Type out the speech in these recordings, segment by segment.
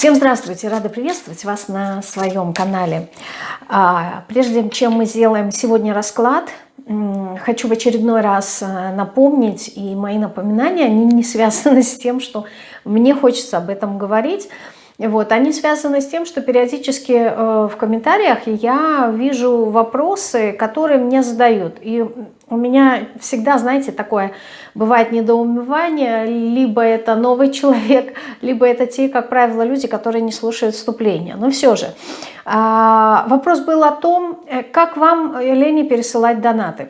Всем здравствуйте! Рада приветствовать вас на своем канале. А, прежде чем мы сделаем сегодня расклад, хочу в очередной раз э, напомнить, и мои напоминания, они не связаны с тем, что мне хочется об этом говорить, вот, они связаны с тем, что периодически э, в комментариях я вижу вопросы, которые мне задают. И у меня всегда, знаете, такое бывает недоумевание, либо это новый человек, либо это те, как правило, люди, которые не слушают вступления. Но все же, э, вопрос был о том, э, как вам, Лене, пересылать донаты.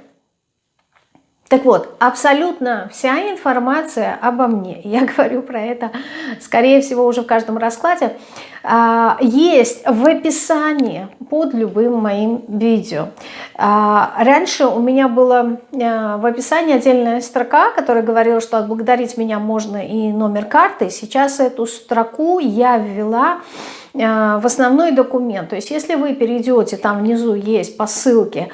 Так вот, абсолютно вся информация обо мне, я говорю про это, скорее всего, уже в каждом раскладе, а, есть в описании под любым моим видео. А, раньше у меня была в описании отдельная строка, которая говорила, что отблагодарить меня можно и номер карты. Сейчас эту строку я ввела а, в основной документ. То есть если вы перейдете, там внизу есть по ссылке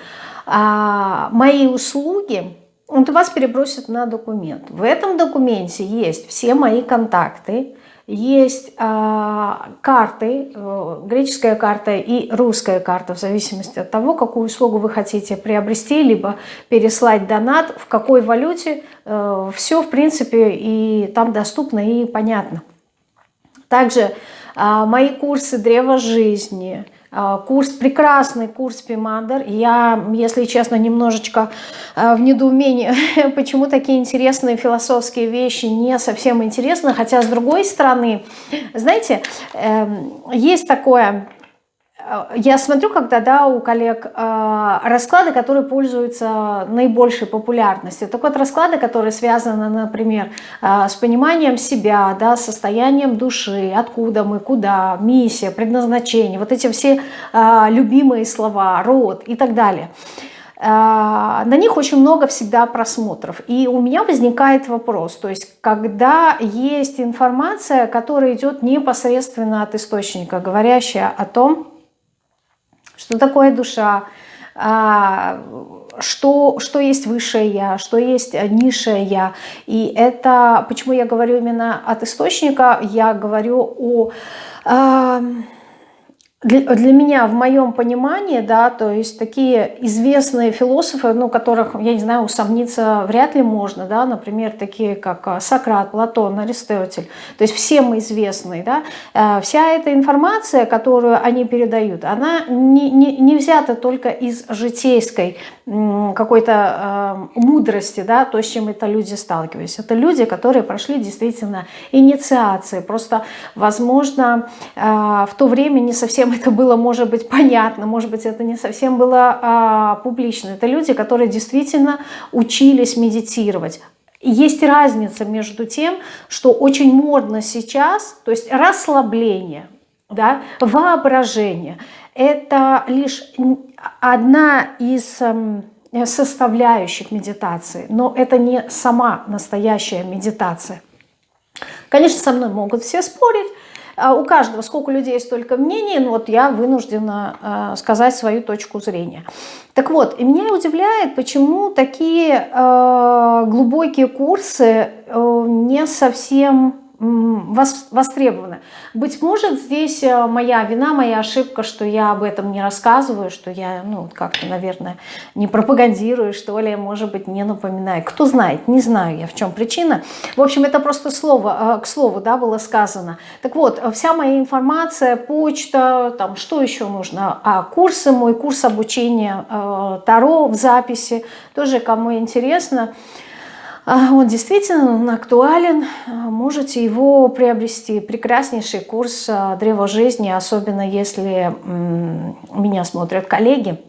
«Мои услуги», вот вас перебросят на документ. В этом документе есть все мои контакты, есть э, карты, э, греческая карта и русская карта, в зависимости от того, какую услугу вы хотите приобрести, либо переслать донат, в какой валюте, э, все, в принципе, и там доступно и понятно. Также э, мои курсы «Древо жизни», а, курс, прекрасный курс Пимандер. Я, если честно, немножечко а, в недоумении, почему такие интересные философские вещи не совсем интересны. Хотя, с другой стороны, знаете, эм, есть такое я смотрю, когда да, у коллег э, расклады, которые пользуются наибольшей популярностью. Так вот, расклады, которые связаны, например, э, с пониманием себя, да, состоянием души, откуда мы, куда, миссия, предназначение, вот эти все э, любимые слова, род и так далее. На них очень много всегда просмотров. И у меня возникает вопрос, то есть когда есть информация, которая идет непосредственно от источника, говорящая о том, что такое душа, а, что, что есть высшее я, что есть низшее я. И это, почему я говорю именно от источника, я говорю о а, для, для меня, в моем понимании, да, то есть такие известные философы, ну, которых, я не знаю, усомниться вряд ли можно, да, например, такие как а, Сократ, Платон, Аристотель, то есть всем известные, да, э, вся эта информация, которую они передают, она не, не, не взята только из житейской какой-то э, мудрости, да, то, с чем это люди сталкивались. Это люди, которые прошли действительно инициации. Просто, возможно, э, в то время не совсем это было, может быть, понятно, может быть, это не совсем было э, публично. Это люди, которые действительно учились медитировать. Есть разница между тем, что очень модно сейчас, то есть расслабление, да, воображение – это лишь одна из эм, составляющих медитации, но это не сама настоящая медитация. Конечно, со мной могут все спорить, а у каждого сколько людей, столько мнений, но вот я вынуждена э, сказать свою точку зрения. Так вот, и меня удивляет, почему такие э, глубокие курсы э, не совсем востребованы. Быть может, здесь э, моя вина, моя ошибка, что я об этом не рассказываю, что я, ну, как-то, наверное, не пропагандирую, что ли, может быть, не напоминаю. Кто знает, не знаю я, в чем причина. В общем, это просто слово, э, к слову, да, было сказано. Так вот, вся моя информация, почта, там, что еще нужно? А курсы, мой курс обучения э, Таро в записи, тоже кому интересно – он действительно актуален, а, можете его приобрести. Прекраснейший курс а, Древа жизни, особенно если меня смотрят коллеги.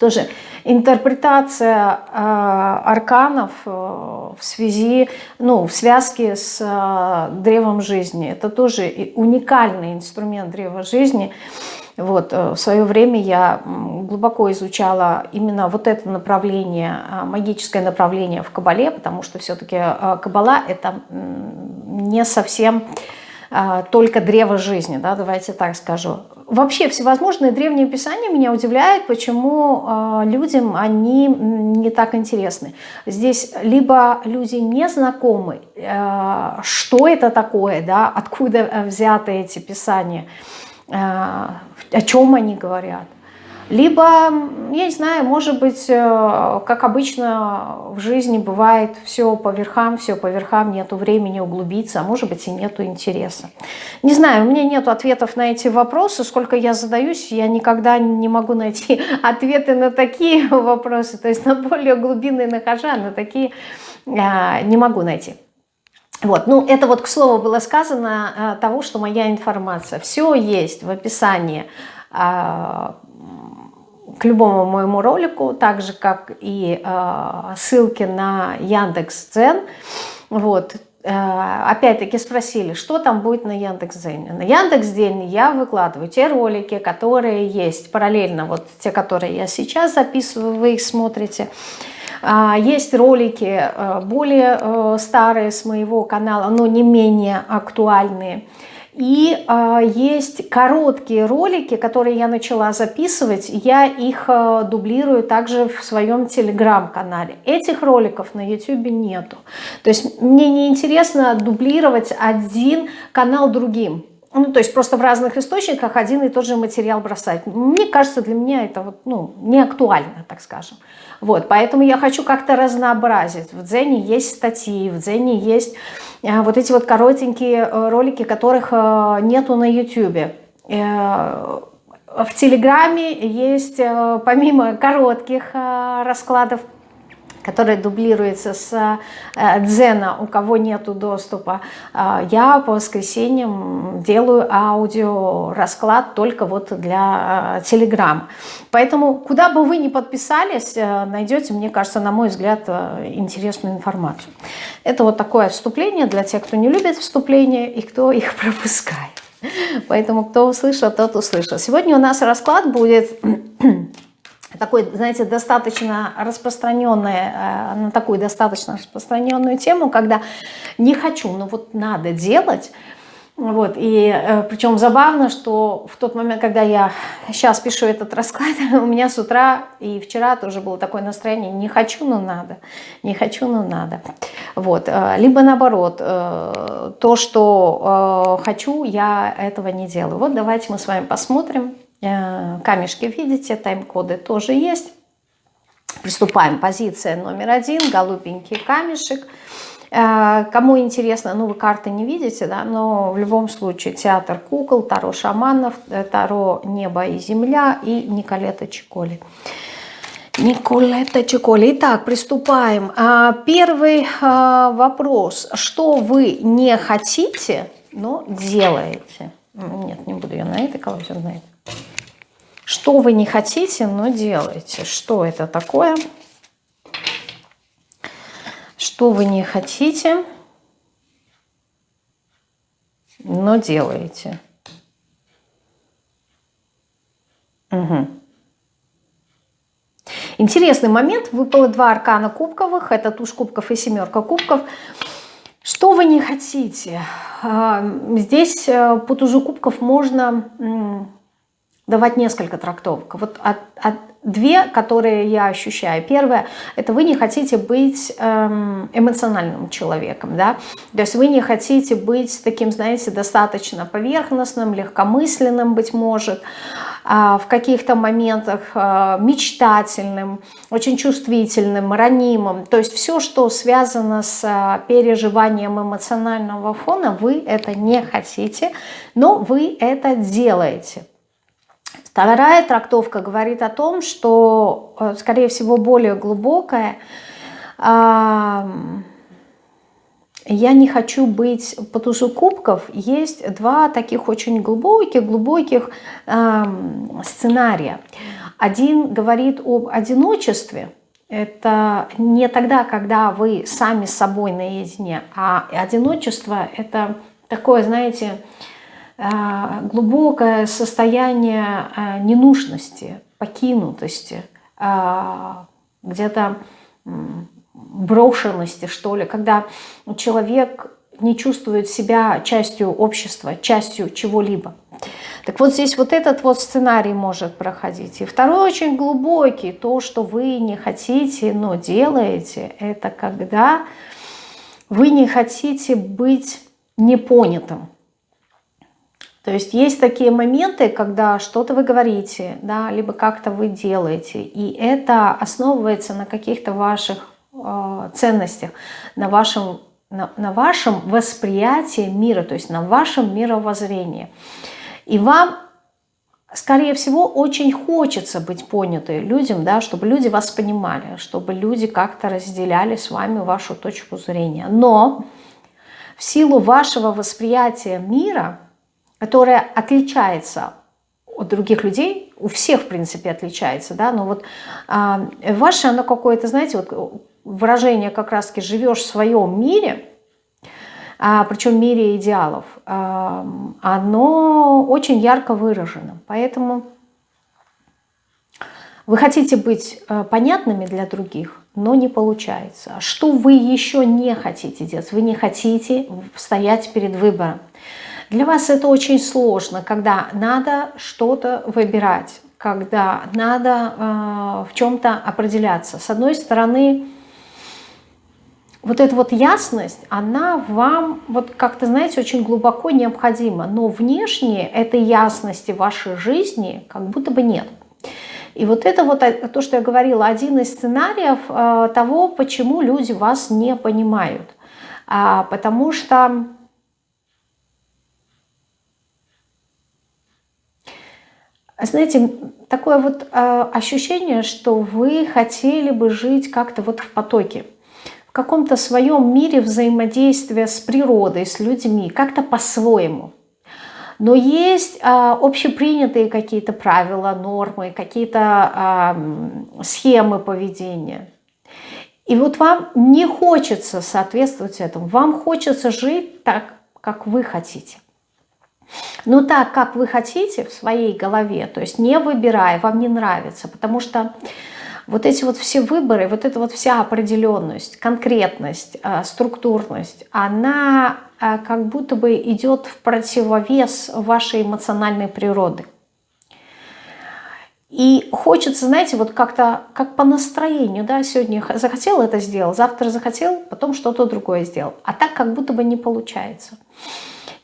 Тоже интерпретация арканов в связи, ну, в связке с древом жизни. Это тоже уникальный инструмент древа жизни. Вот, э, в свое время я глубоко изучала именно вот это направление, а, магическое направление в Кабале, потому что все-таки э, Кабала это не совсем только древо жизни, да, давайте так скажу. Вообще всевозможные древние писания меня удивляют, почему людям они не так интересны. Здесь либо люди не знакомы, что это такое, да, откуда взяты эти писания, о чем они говорят. Либо, я не знаю, может быть, э, как обычно в жизни бывает, все по верхам, все по верхам, нету времени углубиться, а может быть и нету интереса. Не знаю, у меня нет ответов на эти вопросы, сколько я задаюсь, я никогда не могу найти ответы на такие вопросы, то есть на более глубинные нахожа, а на такие э, не могу найти. Вот, ну это вот к слову было сказано э, того, что моя информация. Все есть в описании к любому моему ролику, так же, как и э, ссылки на Яндекс.Дзен. Вот. Э, Опять-таки спросили, что там будет на Яндекс.Дзене. На Яндекс.Дзене я выкладываю те ролики, которые есть параллельно, вот те, которые я сейчас записываю, вы их смотрите. А, есть ролики э, более э, старые с моего канала, но не менее актуальные. И э, есть короткие ролики, которые я начала записывать. Я их э, дублирую также в своем телеграм-канале. Этих роликов на YouTube нету. То есть мне не интересно дублировать один канал другим. Ну, то есть просто в разных источниках один и тот же материал бросать. Мне кажется, для меня это вот, ну, не актуально, так скажем. Вот, поэтому я хочу как-то разнообразить. В Дзене есть статьи, в Дзене есть э, вот эти вот коротенькие э, ролики, которых э, нету на YouTube. В Телеграме есть, помимо коротких раскладов, который дублируется с э, Дзена, у кого нету доступа, э, я по воскресеньям делаю аудио расклад только вот для э, Telegram. Поэтому куда бы вы ни подписались, найдете, мне кажется, на мой взгляд, интересную информацию. Это вот такое вступление для тех, кто не любит вступления и кто их пропускает. Поэтому кто услышал, тот услышал. Сегодня у нас расклад будет такой, знаете, достаточно распространенная, э, на такую достаточно распространенную тему, когда не хочу, но вот надо делать. Вот, и э, причем забавно, что в тот момент, когда я сейчас пишу этот расклад, у меня с утра и вчера тоже было такое настроение, не хочу, но надо, не хочу, но надо. Вот, э, либо наоборот, то, что хочу, я этого не делаю. Вот давайте мы с вами посмотрим, камешки видите, тайм-коды тоже есть. Приступаем. Позиция номер один, голубенький камешек. Э, кому интересно, ну вы карты не видите, да, но в любом случае театр кукол, Таро шаманов, э, Таро небо и земля и Николета Чиколи. Николета Чиколи. Итак, приступаем. А, первый вопрос. Что вы не хотите, но делаете? Нет, не буду я на этой колоде, на этой. Что вы не хотите, но делаете. Что это такое? Что вы не хотите, но делаете. Угу. Интересный момент. Выпало два аркана кубковых. Это туш кубков и семерка кубков. Что вы не хотите? А, здесь э, по тужу кубков можно давать несколько трактовок. Вот от, от, две, которые я ощущаю. Первое, это вы не хотите быть эм, эмоциональным человеком, да, то есть вы не хотите быть таким, знаете, достаточно поверхностным, легкомысленным, быть может, э, в каких-то моментах э, мечтательным, очень чувствительным, ранимым. То есть все, что связано с э, переживанием эмоционального фона, вы это не хотите, но вы это делаете. Вторая трактовка говорит о том, что, э, скорее всего, более глубокая. Я не хочу быть по тузу кубков. Есть два таких очень глубоких, глубоких сценария. Один говорит об одиночестве. Это не тогда, когда вы сами с собой наедине, а одиночество – это такое, знаете, Э, глубокое состояние э, ненужности, покинутости, э, где-то брошенности, что ли, когда человек не чувствует себя частью общества, частью чего-либо. Так вот здесь вот этот вот сценарий может проходить. И второй очень глубокий, то, что вы не хотите, но делаете, это когда вы не хотите быть непонятым. То есть есть такие моменты, когда что-то вы говорите, да, либо как-то вы делаете, и это основывается на каких-то ваших э, ценностях, на вашем, на, на вашем восприятии мира, то есть на вашем мировоззрении. И вам, скорее всего, очень хочется быть понятой людям, да, чтобы люди вас понимали, чтобы люди как-то разделяли с вами вашу точку зрения. Но в силу вашего восприятия мира, которое отличается от других людей, у всех, в принципе, отличается, да, но вот а, ваше, оно какое-то, знаете, вот выражение как раз-таки «живешь в своем мире», а, причем мире идеалов, а, оно очень ярко выражено. Поэтому вы хотите быть а, понятными для других, но не получается. Что вы еще не хотите делать? Вы не хотите стоять перед выбором. Для вас это очень сложно, когда надо что-то выбирать, когда надо э, в чем-то определяться. С одной стороны, вот эта вот ясность, она вам, вот как-то, знаете, очень глубоко необходима. Но внешне этой ясности в вашей жизни как будто бы нет. И вот это вот э, то, что я говорила, один из сценариев э, того, почему люди вас не понимают. А, потому что... Знаете, такое вот э, ощущение, что вы хотели бы жить как-то вот в потоке в каком-то своем мире взаимодействия с природой, с людьми, как-то по-своему. Но есть а, общепринятые какие-то правила, нормы, какие-то а, схемы поведения. И вот вам не хочется соответствовать этому, вам хочется жить так, как вы хотите. Но так, как вы хотите в своей голове, то есть не выбирая, вам не нравится, потому что вот эти вот все выборы, вот эта вот вся определенность, конкретность, а, структурность, она а, как будто бы идет в противовес вашей эмоциональной природы. И хочется, знаете, вот как-то, как по настроению, да, сегодня захотел это сделал, завтра захотел, потом что-то другое сделал. А так как будто бы не получается.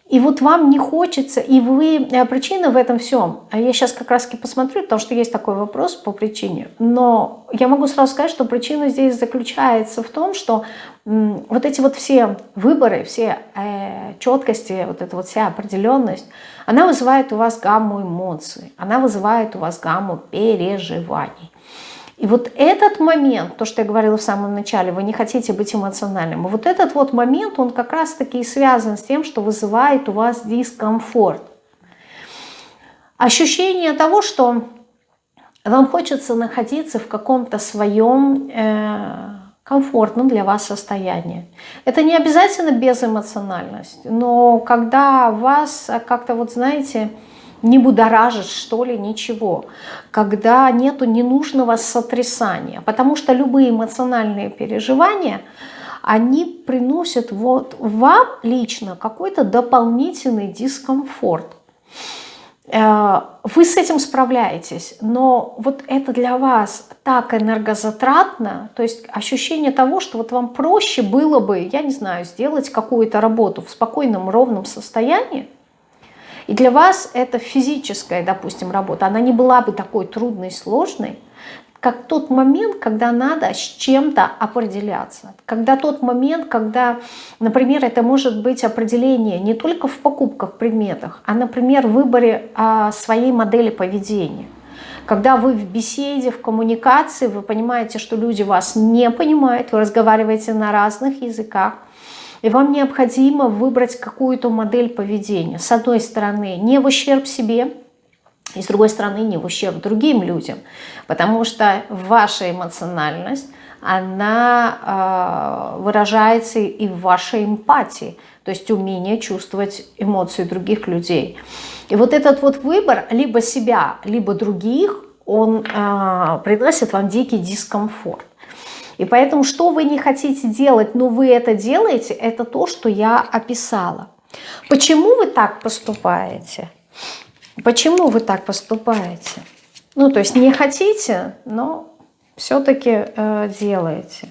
И вот вам не хочется, и вы, э, причина в этом всем, а я сейчас как раз таки посмотрю, потому что есть такой вопрос по причине, но я могу сразу сказать, что причина здесь заключается в том, что вот эти вот все выборы, все э, четкости, вот эта вот вся определенность, она вызывает у вас гамму эмоций, она вызывает у вас гамму переживаний. И вот этот момент, то, что я говорила в самом начале, вы не хотите быть эмоциональным, вот этот вот момент, он как раз-таки связан с тем, что вызывает у вас дискомфорт. Ощущение того, что вам хочется находиться в каком-то своем э, комфортном для вас состоянии. Это не обязательно безэмоциональность, но когда вас как-то, вот знаете, не будоражит, что ли, ничего, когда нету ненужного сотрясания, потому что любые эмоциональные переживания, они приносят вот вам лично какой-то дополнительный дискомфорт. Э, вы с этим справляетесь, но вот это для вас так энергозатратно, то есть ощущение того, что вот вам проще было бы, я не знаю, сделать какую-то работу в спокойном, ровном состоянии, и для вас это физическая, допустим, работа, она не была бы такой трудной, сложной, как тот момент, когда надо с чем-то определяться. Когда тот момент, когда, например, это может быть определение не только в покупках, предметах, а, например, в выборе а, своей модели поведения. Когда вы в беседе, в коммуникации, вы понимаете, что люди вас не понимают, вы разговариваете на разных языках, и вам необходимо выбрать какую-то модель поведения. С одной стороны, не в ущерб себе, и с другой стороны, не в ущерб другим людям. Потому что ваша эмоциональность, она э, выражается и в вашей эмпатии, то есть умение чувствовать эмоции других людей. И вот этот вот выбор либо себя, либо других, он э, приносит вам дикий дискомфорт. И поэтому, что вы не хотите делать, но вы это делаете, это то, что я описала. Почему вы так поступаете? Почему вы так поступаете? Ну, то есть не хотите, но все-таки э, делаете.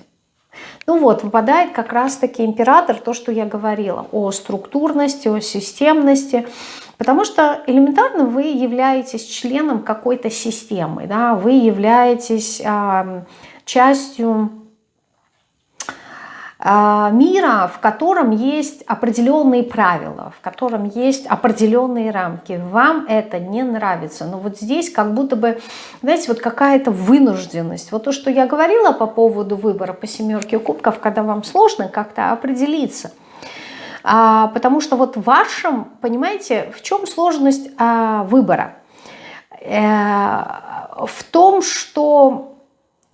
Ну вот, выпадает как раз-таки император, то, что я говорила, о структурности, о системности, потому что элементарно вы являетесь членом какой-то системы, да, вы являетесь э, частью а, мира, в котором есть определенные правила, в котором есть определенные рамки. Вам это не нравится. Но вот здесь как будто бы, знаете, вот какая-то вынужденность. Вот то, что я говорила по поводу выбора по семерке кубков, когда вам сложно как-то определиться. А, потому что вот в вашем, понимаете, в чем сложность а, выбора? А, в том, что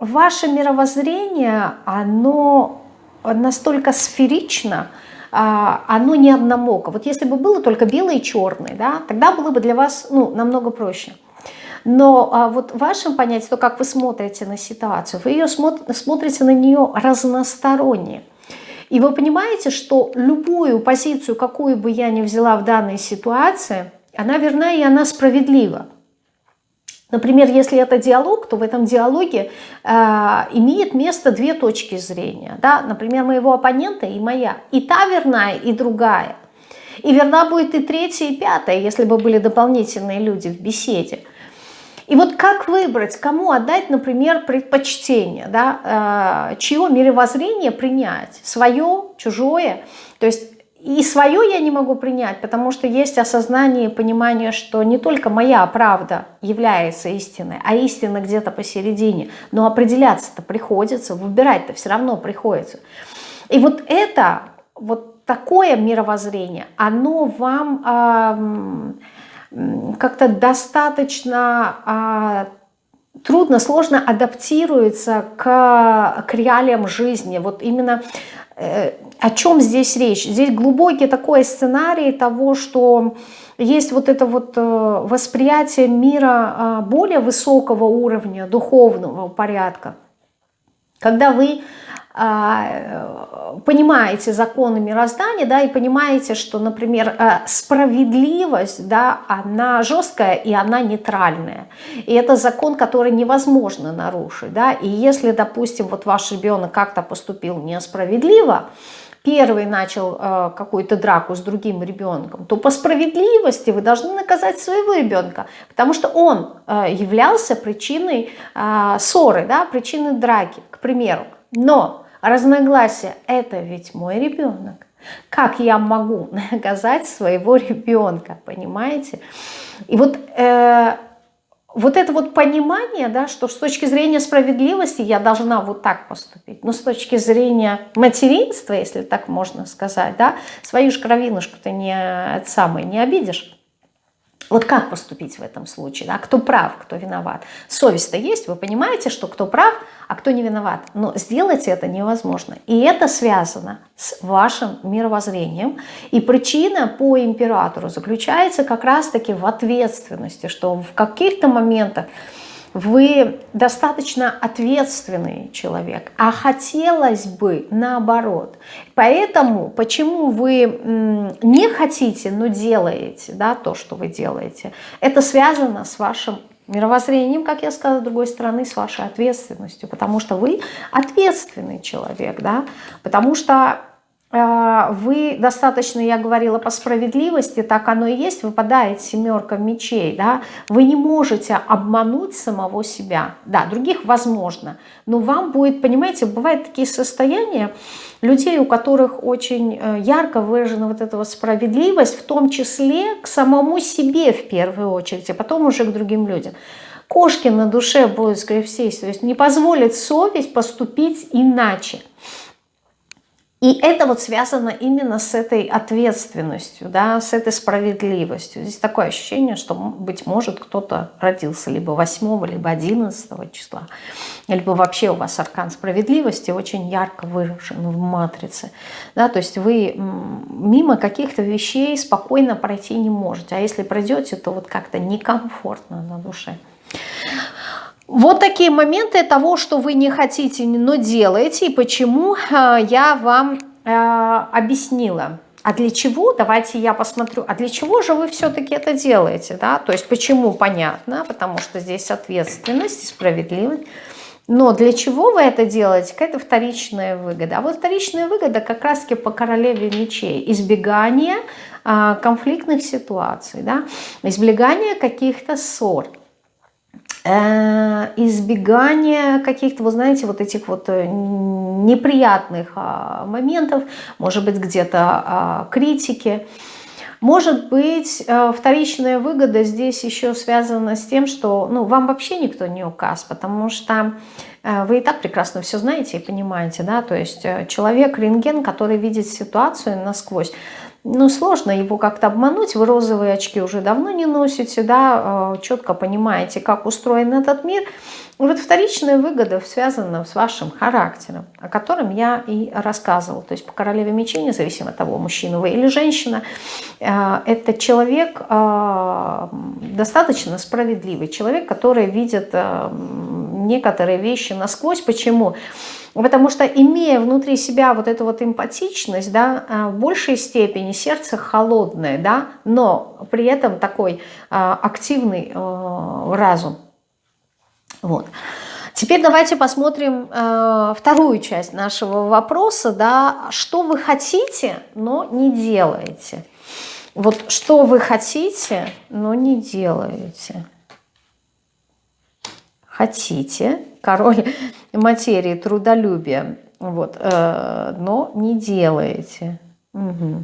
ваше мировоззрение, оно настолько сферично, а, оно не одномоко. Вот если бы было только белое и черное, да, тогда было бы для вас ну, намного проще. Но а, вот в вашем понятии, то, как вы смотрите на ситуацию, вы ее смотрите на нее разносторонне. И вы понимаете, что любую позицию, какую бы я ни взяла в данной ситуации, она верна и она справедлива. Например, если это диалог, то в этом диалоге э, имеет место две точки зрения. Да? Например, моего оппонента и моя. И та верная, и другая. И верна будет и третья, и пятая, если бы были дополнительные люди в беседе. И вот как выбрать, кому отдать, например, предпочтение, да, э, чье мировоззрение принять, свое, чужое. То есть и свое я не могу принять, потому что есть осознание и понимание, что не только моя правда является истиной, а истина где-то посередине. Но определяться-то приходится, выбирать-то все равно приходится. И вот это, вот такое мировоззрение, оно вам э, как-то достаточно... Э, трудно, сложно адаптируется к, к реалиям жизни. Вот именно о чем здесь речь? Здесь глубокий такой сценарий того, что есть вот это вот э, восприятие мира а, более высокого уровня, духовного порядка. Когда вы понимаете законы мироздания, да, и понимаете, что, например, э, справедливость, да, она жесткая и она нейтральная. И это закон, который невозможно нарушить, да, и если, допустим, вот ваш ребенок как-то поступил несправедливо, первый начал э, какую-то драку с другим ребенком, то по справедливости вы должны наказать своего ребенка, потому что он э, являлся причиной ссоры, да, причиной драки, к примеру. Но разногласия – это ведь мой ребенок. Как я могу наказать своего ребенка, понимаете? И вот, э, вот это вот понимание, да, что с точки зрения справедливости я должна вот так поступить, но с точки зрения материнства, если так можно сказать, да, свою ж кровинушку ты не, самый, не обидишь. Вот как поступить в этом случае? Да? Кто прав, кто виноват? Совесть-то есть, вы понимаете, что кто прав, а кто не виноват. Но сделать это невозможно. И это связано с вашим мировоззрением. И причина по императору заключается как раз-таки в ответственности, что в каких-то моментах вы достаточно ответственный человек, а хотелось бы наоборот. Поэтому, почему вы не хотите, но делаете да, то, что вы делаете, это связано с вашим мировоззрением, как я сказала, с другой стороны, с вашей ответственностью, потому что вы ответственный человек, да, потому что вы достаточно, я говорила, по справедливости, так оно и есть, выпадает семерка мечей, да, вы не можете обмануть самого себя, да, других возможно, но вам будет, понимаете, бывают такие состояния людей, у которых очень э, ярко выражена вот эта вот справедливость, в том числе к самому себе в первую очередь, а потом уже к другим людям. Кошки на душе будут, скорее всего, то есть не позволит совесть поступить иначе. И это вот связано именно с этой ответственностью, да, с этой справедливостью. Здесь такое ощущение, что, быть может, кто-то родился либо 8, либо 11 числа, либо вообще у вас аркан справедливости очень ярко выражен в матрице. Да, то есть вы мимо каких-то вещей спокойно пройти не можете. А если пройдете, то вот как-то некомфортно на душе. Вот такие моменты того, что вы не хотите, но делаете, и почему э, я вам э, объяснила. А для чего? Давайте я посмотрю. А для чего же вы все-таки это делаете? Да? То есть почему? Понятно, потому что здесь ответственность и справедливость. Но для чего вы это делаете? Какая-то вторичная выгода. А вот вторичная выгода как раз-таки по королеве мечей. Избегание а, конфликтных ситуаций, да? избегание каких-то ссор избегание каких-то, вы знаете, вот этих вот э, неприятных а, моментов, может быть, где-то а, критики. Может быть, э, вторичная выгода здесь еще связана с тем, что ну, вам вообще никто не указ, потому что э, вы и так прекрасно все знаете и понимаете, да, то есть человек-рентген, который видит ситуацию насквозь, ну, сложно его как-то обмануть. Вы розовые очки уже давно не носите, да, э, четко понимаете, как устроен этот мир. Вот вторичная выгода связана с вашим характером, о котором я и рассказывала. То есть по королеве мечей, независимо от того, мужчина вы или женщина, э, это человек э, достаточно справедливый, человек, который видит некоторые вещи насквозь. Почему? Почему? Потому что имея внутри себя вот эту вот эмпатичность, да, э, в большей степени сердце холодное, да, но при этом такой а, активный а, разум. Вот. Теперь давайте посмотрим э, вторую часть нашего вопроса, да, что вы хотите, но не делаете. Вот что вы хотите, но не делаете. Хотите, король материи, трудолюбия, вот, э, но не делаете. Угу.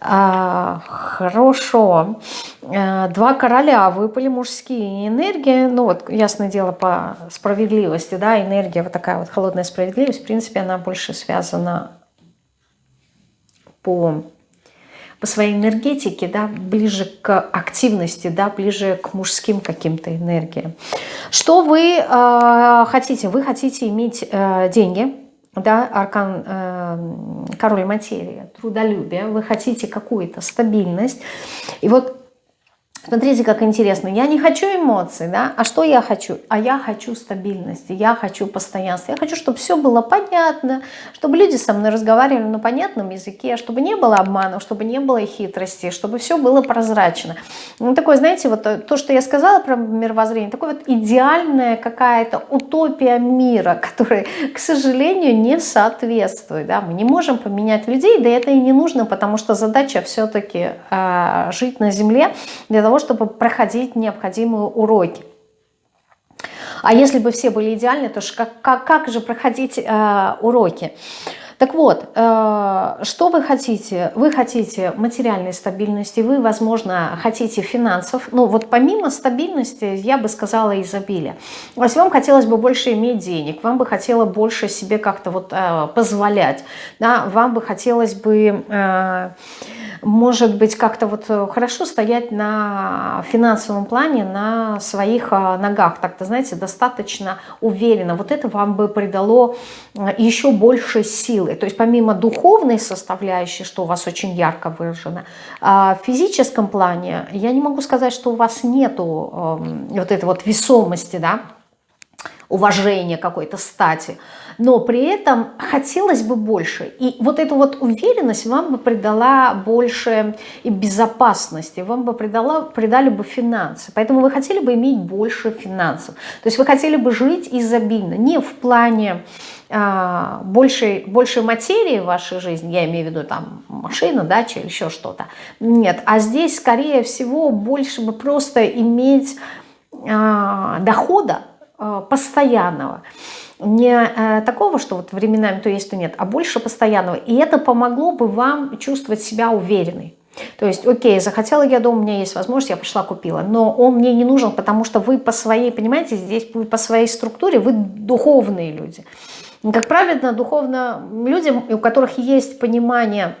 А, хорошо. Э, два короля выпали мужские энергии. Ну вот, ясное дело, по справедливости, да, энергия, вот такая вот холодная справедливость, в принципе, она больше связана по по своей энергетике, да, ближе к активности, да, ближе к мужским каким-то энергиям. Что вы э, хотите? Вы хотите иметь э, деньги, да, аркан э, король материи, трудолюбие, вы хотите какую-то стабильность. И вот Смотрите, как интересно. Я не хочу эмоций, да? А что я хочу? А я хочу стабильности, я хочу постоянства. Я хочу, чтобы все было понятно, чтобы люди со мной разговаривали на понятном языке, чтобы не было обманов, чтобы не было хитрости, чтобы все было прозрачно. Ну, такое, знаете, вот то, что я сказала про мировоззрение, такое вот идеальная какая-то утопия мира, которая, к сожалению, не соответствует. Да? Мы не можем поменять людей, да это и не нужно, потому что задача все-таки э, а, жить на Земле для того, того, чтобы проходить необходимые уроки. А если бы все были идеальны, то как, как, как же проходить э, уроки? Так вот, э, что вы хотите? Вы хотите материальной стабильности, вы, возможно, хотите финансов. Ну, вот помимо стабильности, я бы сказала, изобилия. То есть вам хотелось бы больше иметь денег, вам бы хотелось больше себе как-то вот э, позволять, да? вам бы хотелось бы... Э, может быть, как-то вот хорошо стоять на финансовом плане на своих ногах, так-то, знаете, достаточно уверенно. Вот это вам бы придало еще больше силы. То есть помимо духовной составляющей, что у вас очень ярко выражено, а в физическом плане я не могу сказать, что у вас нету эм, вот этой вот весомости, да, уважения какой-то стати но при этом хотелось бы больше. И вот эту вот уверенность вам бы придала больше и безопасности, вам бы придала, придали бы финансы. Поэтому вы хотели бы иметь больше финансов. То есть вы хотели бы жить изобильно, не в плане а, большей, большей материи в вашей жизни, я имею в виду там машина, дача или еще что-то. Нет, а здесь, скорее всего, больше бы просто иметь а, дохода а, постоянного не э, такого, что вот временами то есть, то нет, а больше постоянного. И это помогло бы вам чувствовать себя уверенной. То есть, окей, захотела я дом, у меня есть возможность, я пошла купила. Но он мне не нужен, потому что вы по своей, понимаете, здесь вы по своей структуре, вы духовные люди. Как правильно, духовно людям, у которых есть понимание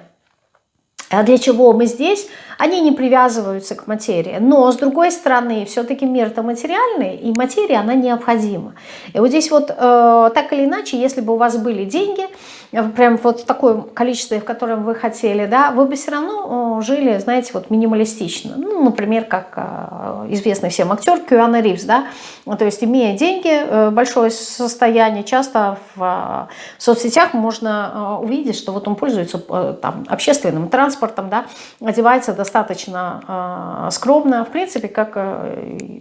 а для чего мы здесь, они не привязываются к материи. Но, с другой стороны, все-таки мир-то материальный, и материя, она необходима. И вот здесь вот, э, так или иначе, если бы у вас были деньги, прям вот такое количестве, в котором вы хотели, да, вы бы все равно жили, знаете, вот минималистично. Ну, например, как а, известный всем актер Кюана Ривз, да, то есть имея деньги, э, большое состояние, часто в а, соцсетях можно а, увидеть, что вот он пользуется э, там общественным транспортом, да, одевается достаточно скромно, в принципе, как э,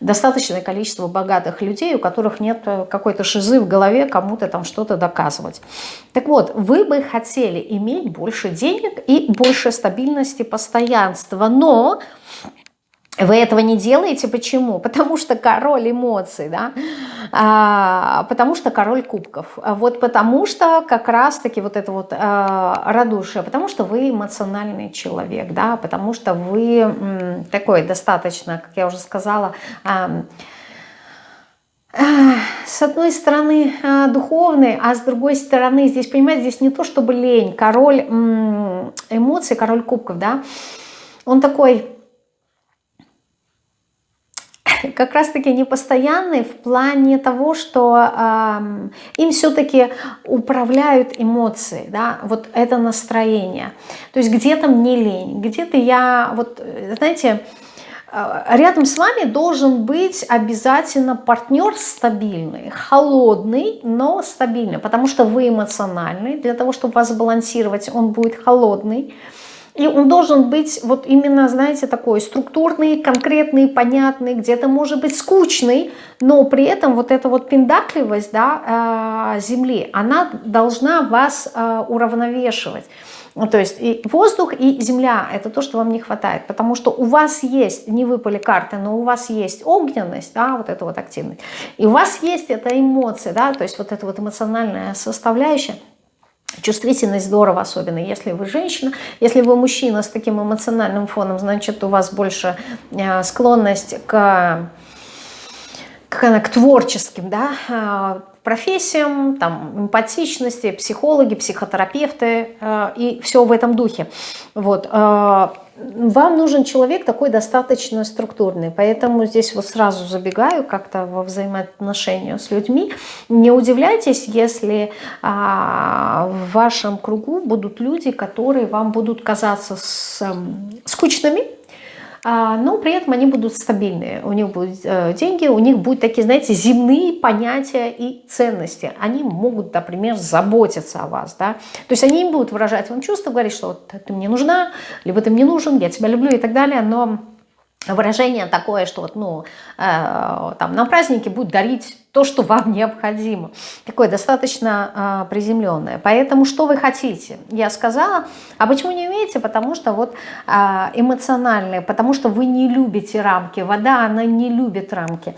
достаточное количество богатых людей, у которых нет э, какой-то шизы в голове кому-то там что-то доказывать. Так вот, вы бы хотели иметь больше денег и больше стабильности, постоянства, но вы этого не делаете. Почему? Потому что король эмоций, да? а, потому что король кубков. Вот потому что как раз-таки вот это вот а, радушие, потому что вы эмоциональный человек, да? потому что вы м, такой достаточно, как я уже сказала, а, с одной стороны духовный, а с другой стороны здесь, понимаете, здесь не то чтобы лень, король эмоций, король кубков, да, он такой как раз-таки непостоянный в плане того, что э, им все-таки управляют эмоции, да, вот это настроение. То есть где-то мне лень, где-то я, вот, знаете, э, рядом с вами должен быть обязательно партнер стабильный, холодный, но стабильный, потому что вы эмоциональный, для того, чтобы вас балансировать, он будет холодный, и он должен быть вот именно, знаете, такой структурный, конкретный, понятный, где-то может быть скучный, но при этом вот эта вот пиндакливость да, э, Земли, она должна вас э, уравновешивать. То есть и воздух, и земля – это то, что вам не хватает, потому что у вас есть, не выпали карты, но у вас есть огненность, да, вот эта вот активность, и у вас есть эта эмоция, да, то есть вот эта вот эмоциональная составляющая – Чувствительность здорово, особенно если вы женщина. Если вы мужчина с таким эмоциональным фоном, значит, у вас больше э, склонность к, к, к творческим да, э, профессиям, там, эмпатичности, психологи, психотерапевты э, и все в этом духе. Вот вам нужен человек такой достаточно структурный, поэтому здесь вот сразу забегаю как-то во взаимоотношения с людьми. Не удивляйтесь, если а, в вашем кругу будут люди, которые вам будут казаться с, скучными, а, но при этом они будут стабильные, у них будут э, деньги, у них будут такие, знаете, земные понятия и ценности. Они могут, например, заботиться о вас, да, то есть они им будут выражать вам чувства, говорить, что вот ты мне нужна, либо ты мне нужен, я тебя люблю и так далее, но выражение такое, что вот, ну, э, там на празднике будет дарить то, что вам необходимо. Такое достаточно э, приземленное. Поэтому что вы хотите? Я сказала. А почему не умеете? Потому что вот э, эмоциональные, потому что вы не любите рамки. Вода, она не любит рамки.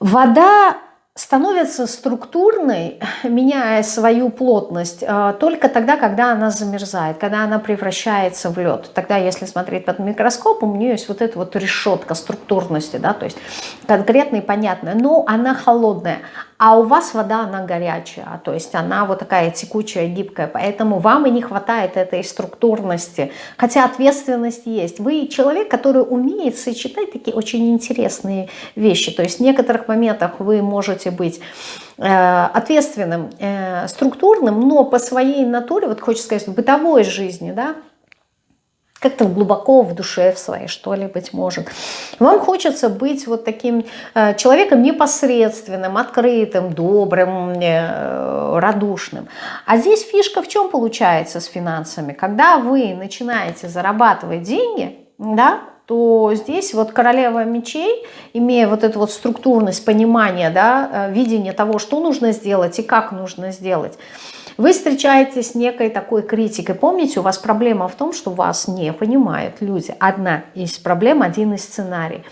Вода становится структурной, меняя свою плотность, э, только тогда, когда она замерзает, когда она превращается в лед. Тогда, если смотреть под микроскопом, у нее есть вот эта вот решетка структурности, да, то есть конкретная и понятная, но она холодная. А у вас вода, она горячая, то есть она вот такая текучая, гибкая, поэтому вам и не хватает этой структурности, хотя ответственность есть. Вы человек, который умеет сочетать такие очень интересные вещи, то есть в некоторых моментах вы можете быть э, ответственным, э, структурным, но по своей натуре, вот хочется сказать, в бытовой жизни, да, как-то глубоко в душе в своей, что ли, быть может. Вам хочется быть вот таким э, человеком непосредственным, открытым, добрым, э, радушным. А здесь фишка в чем получается с финансами? Когда вы начинаете зарабатывать деньги, да, то здесь вот королева мечей, имея вот эту вот структурность, понимание, да, э, видение того, что нужно сделать и как нужно сделать, вы встречаетесь с некой такой критикой. Помните, у вас проблема в том, что вас не понимают люди. Одна из проблем, один из сценарий.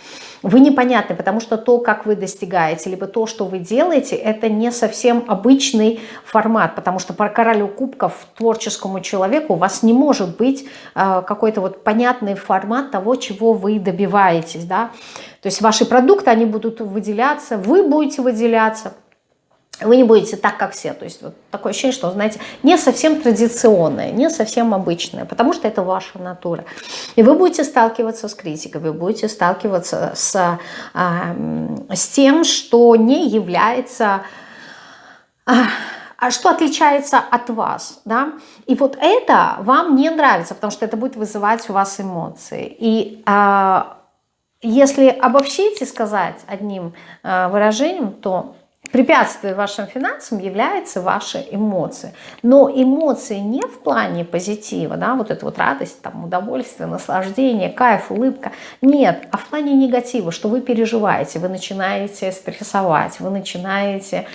Вы непонятны, потому что то, как вы достигаете, либо то, что вы делаете, это не совсем обычный формат, потому что по королю кубков творческому человеку у вас не может быть э, какой-то вот понятный формат того, чего вы добиваетесь. Да? То есть ваши продукты, они будут выделяться, вы будете выделяться – вы не будете так, как все. То есть вот такое ощущение, что, знаете, не совсем традиционное, не совсем обычное, потому что это ваша натура. И вы будете сталкиваться с критикой, вы будете сталкиваться с, э, с тем, что не является... Э, а что отличается от вас, да, и вот это вам не нравится, потому что это будет вызывать у вас эмоции, и а, если обобщить и сказать одним а, выражением, то препятствием вашим финансам являются ваши эмоции. Но эмоции не в плане позитива, да, вот эта вот радость, там, удовольствие, наслаждение, кайф, улыбка. Нет, а в плане негатива, что вы переживаете, вы начинаете стрессовать, вы начинаете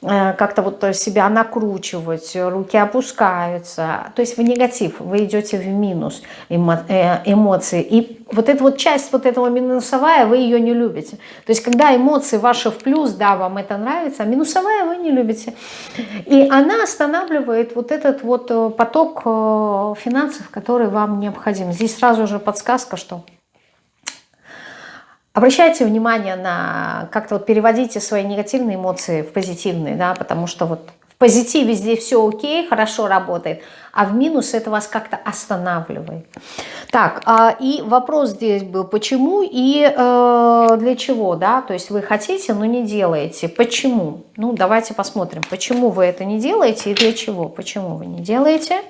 как-то вот себя накручивать, руки опускаются. То есть в негатив, вы идете в минус эмо, э, эмоции. И вот эта вот часть вот этого минусовая, вы ее не любите. То есть когда эмоции ваши в плюс, да, вам это нравится, а минусовая вы не любите. И она останавливает вот этот вот э, поток финансов, который вам необходим. Здесь сразу же подсказка, что Обращайте внимание на, как-то вот переводите свои негативные эмоции в позитивные, да, потому что вот в позитиве здесь все окей, хорошо работает, а в минус это вас как-то останавливает. Так, а, и вопрос здесь был, почему и э, для чего, да, то есть вы хотите, но не делаете. Почему? Ну, давайте посмотрим, почему вы это не делаете и для чего. Почему вы не делаете?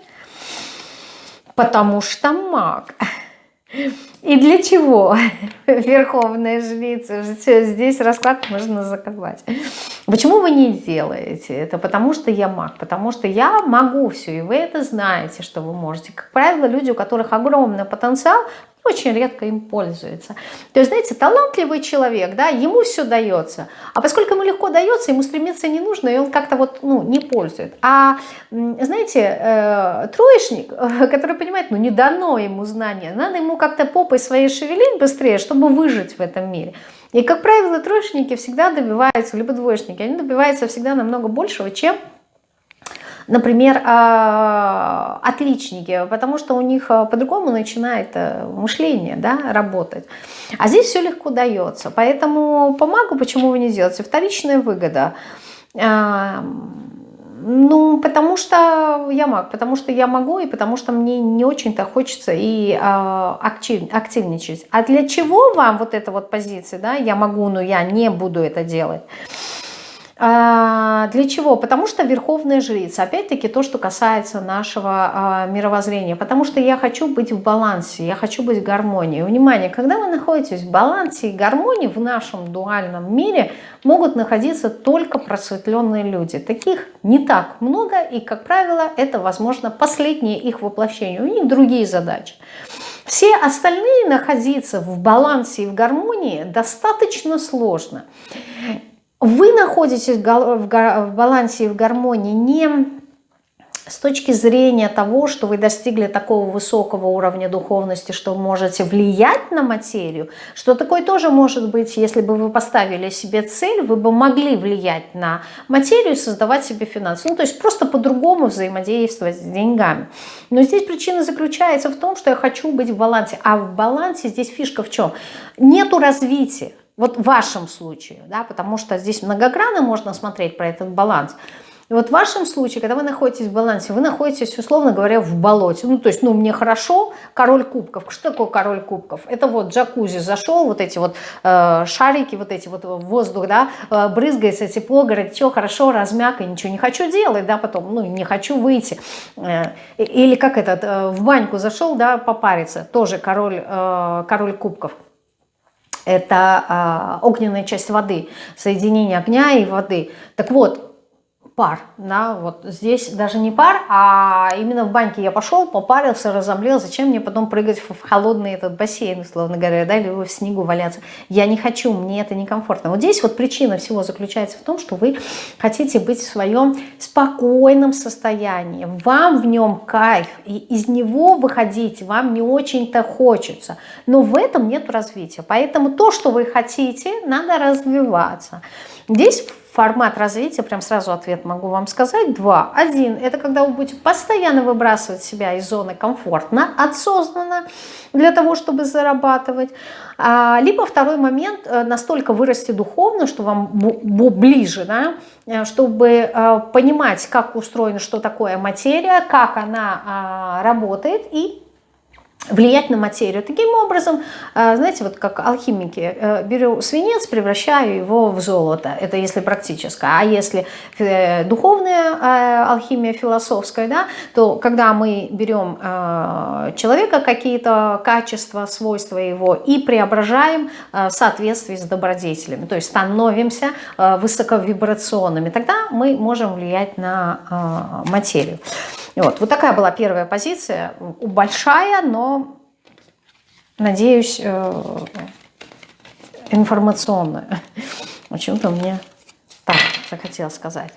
Потому что маг. И для чего Верховная Жрица? Все, здесь расклад можно закрывать. Почему вы не делаете это? Потому что я маг, потому что я могу все, и вы это знаете, что вы можете. Как правило, люди, у которых огромный потенциал, очень редко им пользуется. То есть, знаете, талантливый человек, да, ему все дается, а поскольку ему легко дается, ему стремиться не нужно, и он как-то вот, ну, не пользует. А, знаете, э, троечник, который понимает, ну, не дано ему знания, надо ему как-то попой своей шевелить быстрее, чтобы выжить в этом мире. И, как правило, троечники всегда добиваются, либо двоечники, они добиваются всегда намного большего, чем например, а, отличники, потому что у них а, по-другому начинает э, мышление да, работать. А здесь все легко дается. Поэтому помогу, почему вы не делаете? Вторичная выгода. А, ну, потому что я маг, потому что я могу, и потому что мне не очень-то хочется и актив, активничать. А для чего вам вот эта вот позиция, да, я могу, но я не буду это делать? А, для чего? Потому что верховная жрица. Опять-таки то, что касается нашего а, мировоззрения. Потому что я хочу быть в балансе, я хочу быть в гармонии. Внимание, когда вы находитесь в балансе и гармонии в нашем дуальном мире, могут находиться только просветленные люди. Таких не так много, и, как правило, это, возможно, последнее их воплощение. У них другие задачи. Все остальные находиться в балансе и в гармонии достаточно сложно вы находитесь в балансе и в гармонии не с точки зрения того, что вы достигли такого высокого уровня духовности, что можете влиять на материю, что такое тоже может быть, если бы вы поставили себе цель, вы бы могли влиять на материю и создавать себе финансы. Ну, то есть просто по-другому взаимодействовать с деньгами. Но здесь причина заключается в том, что я хочу быть в балансе. А в балансе здесь фишка в чем? Нету развития. Вот в вашем случае, да, потому что здесь многогранно можно смотреть про этот баланс. И вот в вашем случае, когда вы находитесь в балансе, вы находитесь, условно говоря, в болоте. Ну, то есть, ну, мне хорошо, король кубков. Что такое король кубков? Это вот джакузи зашел, вот эти вот э, шарики, вот эти вот воздух, да, э, брызгается, тепло, говорит, что хорошо, размяк, и ничего не хочу делать, да, потом, ну, не хочу выйти. Э, или как этот, э, в баньку зашел, да, попариться, тоже король, э, король кубков это а, огненная часть воды, соединение огня и воды. Так вот, пар, да, вот здесь даже не пар, а именно в баньке я пошел, попарился, разомлел, зачем мне потом прыгать в холодный этот бассейн, условно говоря, да, или в снегу валяться. Я не хочу, мне это некомфортно. Вот здесь вот причина всего заключается в том, что вы хотите быть в своем спокойном состоянии, вам в нем кайф, и из него выходить вам не очень-то хочется, но в этом нет развития, поэтому то, что вы хотите, надо развиваться. Здесь формат развития, прям сразу ответ могу вам сказать, два. Один, это когда вы будете постоянно выбрасывать себя из зоны комфортно, осознанно, для того, чтобы зарабатывать. А, либо второй момент, э, настолько вырасти духовно, что вам ближе, да, э, чтобы э, понимать, как устроена, что такое материя, как она а, работает, и влиять на материю. Таким образом, э, знаете, вот как алхимики, э, беру свинец, превращаю его в золото. Это если практическое. А если э, духовная алхимия, философская, да, то когда мы берем человека, какие-то качества, свойства его и преображаем в соответствии с добродетелями, то есть становимся высоковибрационными, тогда мы можем влиять на материю. Вот, вот такая была первая позиция, большая, но, надеюсь, э, информационная. Почему-то мне так захотелось сказать.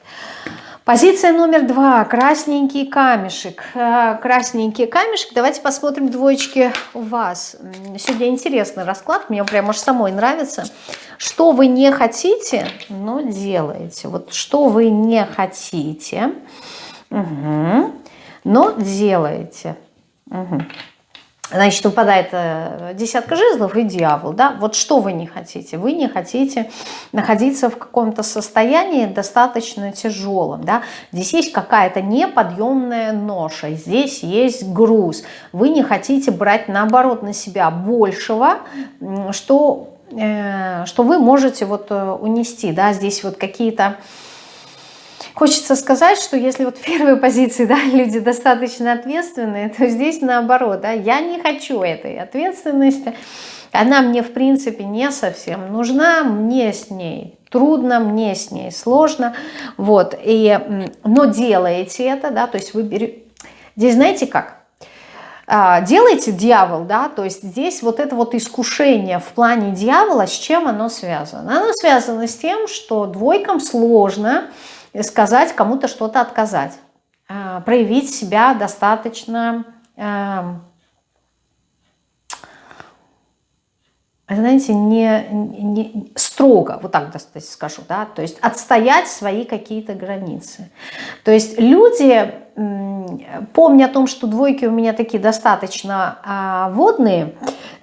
Позиция номер два. Красненький камешек. Э, красненький камешек. Давайте посмотрим двоечки у вас. Сегодня интересный расклад. Мне прям аж самой нравится. Что вы не хотите, но делаете. Вот что вы не хотите. Угу но делаете. Угу. Значит, выпадает э, десятка жезлов и дьявол. Да? Вот что вы не хотите? Вы не хотите находиться в каком-то состоянии достаточно тяжелом. Да? Здесь есть какая-то неподъемная ноша, здесь есть груз. Вы не хотите брать, наоборот, на себя большего, что, э, что вы можете вот э, унести. Да? Здесь вот какие-то Хочется сказать, что если вот в первой позиции да, люди достаточно ответственные, то здесь наоборот, да, я не хочу этой ответственности, она мне в принципе не совсем нужна, мне с ней трудно, мне с ней сложно, вот, и, но делаете это, да, то есть вы берете, здесь знаете как, а, делаете дьявол, да, то есть здесь вот это вот искушение в плане дьявола, с чем оно связано? Оно связано с тем, что двойкам сложно, сказать кому-то что-то отказать, а, проявить себя достаточно, знаете, не, не строго, вот так скажу, да, то есть отстоять свои какие-то границы. То есть люди, помня о том, что двойки у меня такие достаточно а, водные,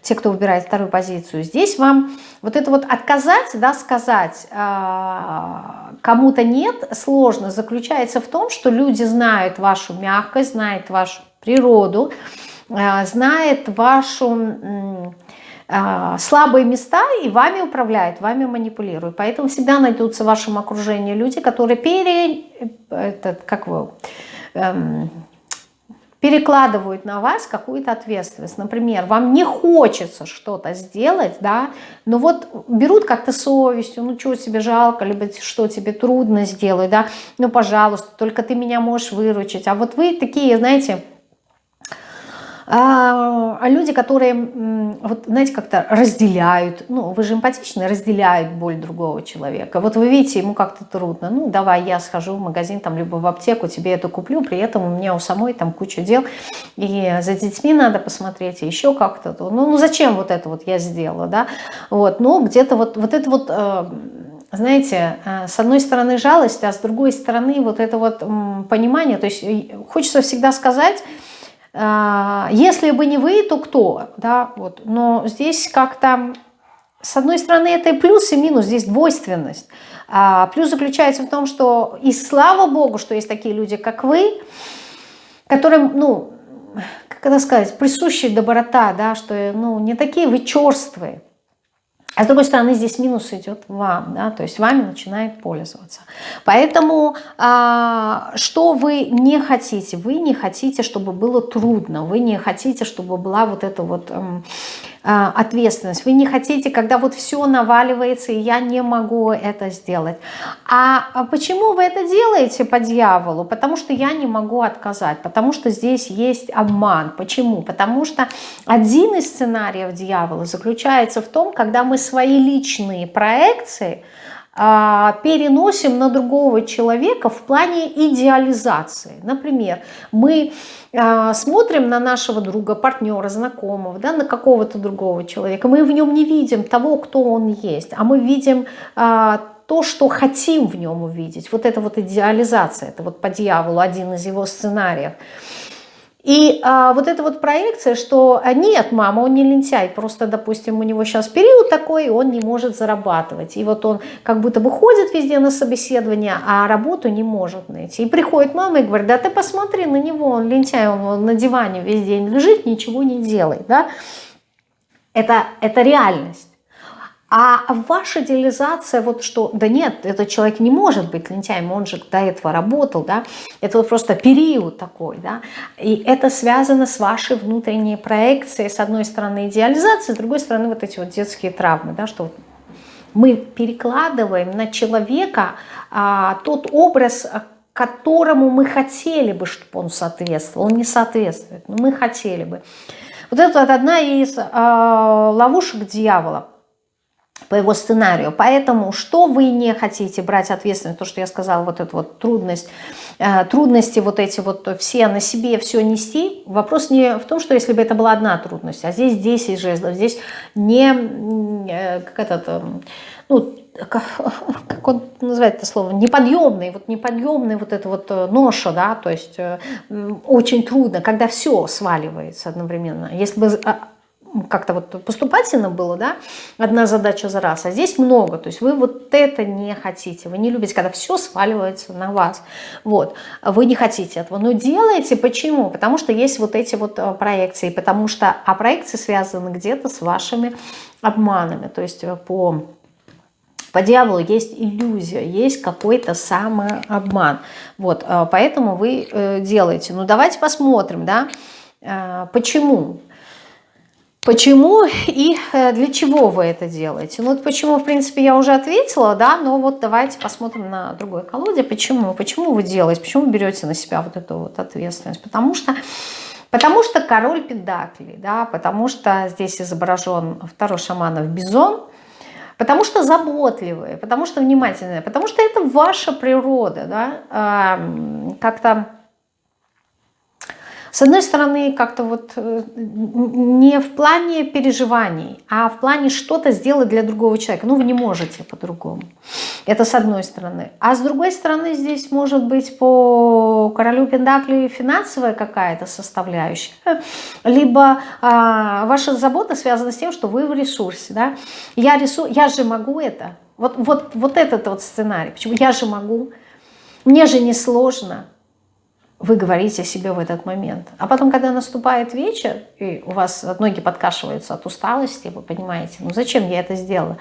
те, кто выбирает вторую позицию, здесь вам вот это вот отказать, да, сказать а, кому-то нет, сложно, заключается в том, что люди знают вашу мягкость, знают вашу природу, а, знают вашу слабые места и вами управляют, вами манипулируют. Поэтому всегда найдутся в вашем окружении люди, которые пере... Этот, как вы... Эм, перекладывают на вас какую-то ответственность. Например, вам не хочется что-то сделать, да, но вот берут как-то совестью, ну что тебе жалко, либо что тебе трудно сделать, да, ну пожалуйста, только ты меня можешь выручить. А вот вы такие, знаете, а, а люди, которые, вот знаете, как-то разделяют, ну, вы же эмпатичны, разделяют боль другого человека. Вот вы видите, ему как-то трудно, ну, давай я схожу в магазин, там, либо в аптеку, тебе это куплю, при этом у меня у самой там куча дел, и за детьми надо посмотреть, и еще как-то, ну, ну, зачем вот это вот я сделала, да, вот, ну, где-то вот, вот это вот э, знаете, э, с одной стороны жалость, а с другой стороны вот это вот понимание, то есть хочется всегда сказать, если бы не вы, то кто? Да, вот. Но здесь как-то, с одной стороны, это и плюс, и минус, здесь двойственность. А плюс заключается в том, что и слава Богу, что есть такие люди, как вы, которым, ну, как это сказать, присущая доброта, да, что ну, не такие вы черствые, а с другой стороны, здесь минус идет вам, да, то есть вами начинает пользоваться. Поэтому а, что вы не хотите? Вы не хотите, чтобы было трудно, вы не хотите, чтобы была вот эта вот а, ответственность. Вы не хотите, когда вот все наваливается, и я не могу это сделать. А, а почему вы это делаете по дьяволу? Потому что я не могу отказать, потому что здесь есть обман. Почему? Потому что один из сценариев дьявола заключается в том, когда мы свои личные проекции а, переносим на другого человека в плане идеализации. Например, мы а, смотрим на нашего друга, партнера, знакомого, да, на какого-то другого человека, мы в нем не видим того, кто он есть, а мы видим а, то, что хотим в нем увидеть. Вот это вот идеализация, это вот по дьяволу один из его сценариев. И а, вот эта вот проекция, что а, нет, мама, он не лентяй, просто, допустим, у него сейчас период такой, он не может зарабатывать. И вот он как будто бы ходит везде на собеседование, а работу не может найти. И приходит мама и говорит, да ты посмотри на него, он лентяй, он, на диване весь день лежит, ничего не делает. Да? Это, это реальность. А ваша идеализация, вот что, да нет, этот человек не может быть лентяем, он же до этого работал, да, это вот просто период такой, да, и это связано с вашей внутренней проекцией, с одной стороны идеализация, с другой стороны вот эти вот детские травмы, да, что мы перекладываем на человека а, тот образ, которому мы хотели бы, чтобы он соответствовал, он не соответствует, но мы хотели бы. Вот это вот одна из а, ловушек дьявола – по его сценарию. Поэтому, что вы не хотите брать ответственность, то, что я сказала, вот эту вот трудность, э, трудности вот эти вот все на себе все нести, вопрос не в том, что если бы это была одна трудность, а здесь 10 жезлов, здесь не, э, как этот, э, ну, как, как он называет это слово, неподъемный, вот неподъемный вот это вот ноша, да, то есть очень трудно, когда все сваливается одновременно. Если бы а, как-то вот поступательно было, да, одна задача за раз, а здесь много, то есть вы вот это не хотите, вы не любите, когда все сваливается на вас, вот, вы не хотите этого, но делаете, почему? Потому что есть вот эти вот э, проекции, потому что, а проекции связаны где-то с вашими обманами, то есть э, по... По дьяволу есть иллюзия, есть какой-то самообман. Вот, э, поэтому вы делаете. Ну, давайте посмотрим, да, почему Почему и э, для чего вы это делаете? Ну вот почему, в принципе, я уже ответила, да, но вот давайте посмотрим на другой колоде. Почему? Почему вы делаете? Почему вы берете на себя вот эту вот ответственность? Потому что, потому что король педаклей, да, потому что здесь изображен второй шаманов бизон, потому что заботливые, потому что внимательные, потому что это ваша природа, да, как-то с одной стороны, как-то вот э, не в плане переживаний, а в плане что-то сделать для другого человека. Ну, вы не можете по-другому. Это с одной стороны. А с другой стороны, здесь может быть по королю Пендакли финансовая какая-то составляющая. Либо а, ваша забота связана с тем, что вы в ресурсе. Да? Я, ресу... я же могу это. Вот, вот, вот этот вот сценарий. Почему? Я же могу. Мне же не сложно вы говорите себе в этот момент. А потом, когда наступает вечер, и у вас ноги подкашиваются от усталости, вы понимаете, ну зачем я это сделала?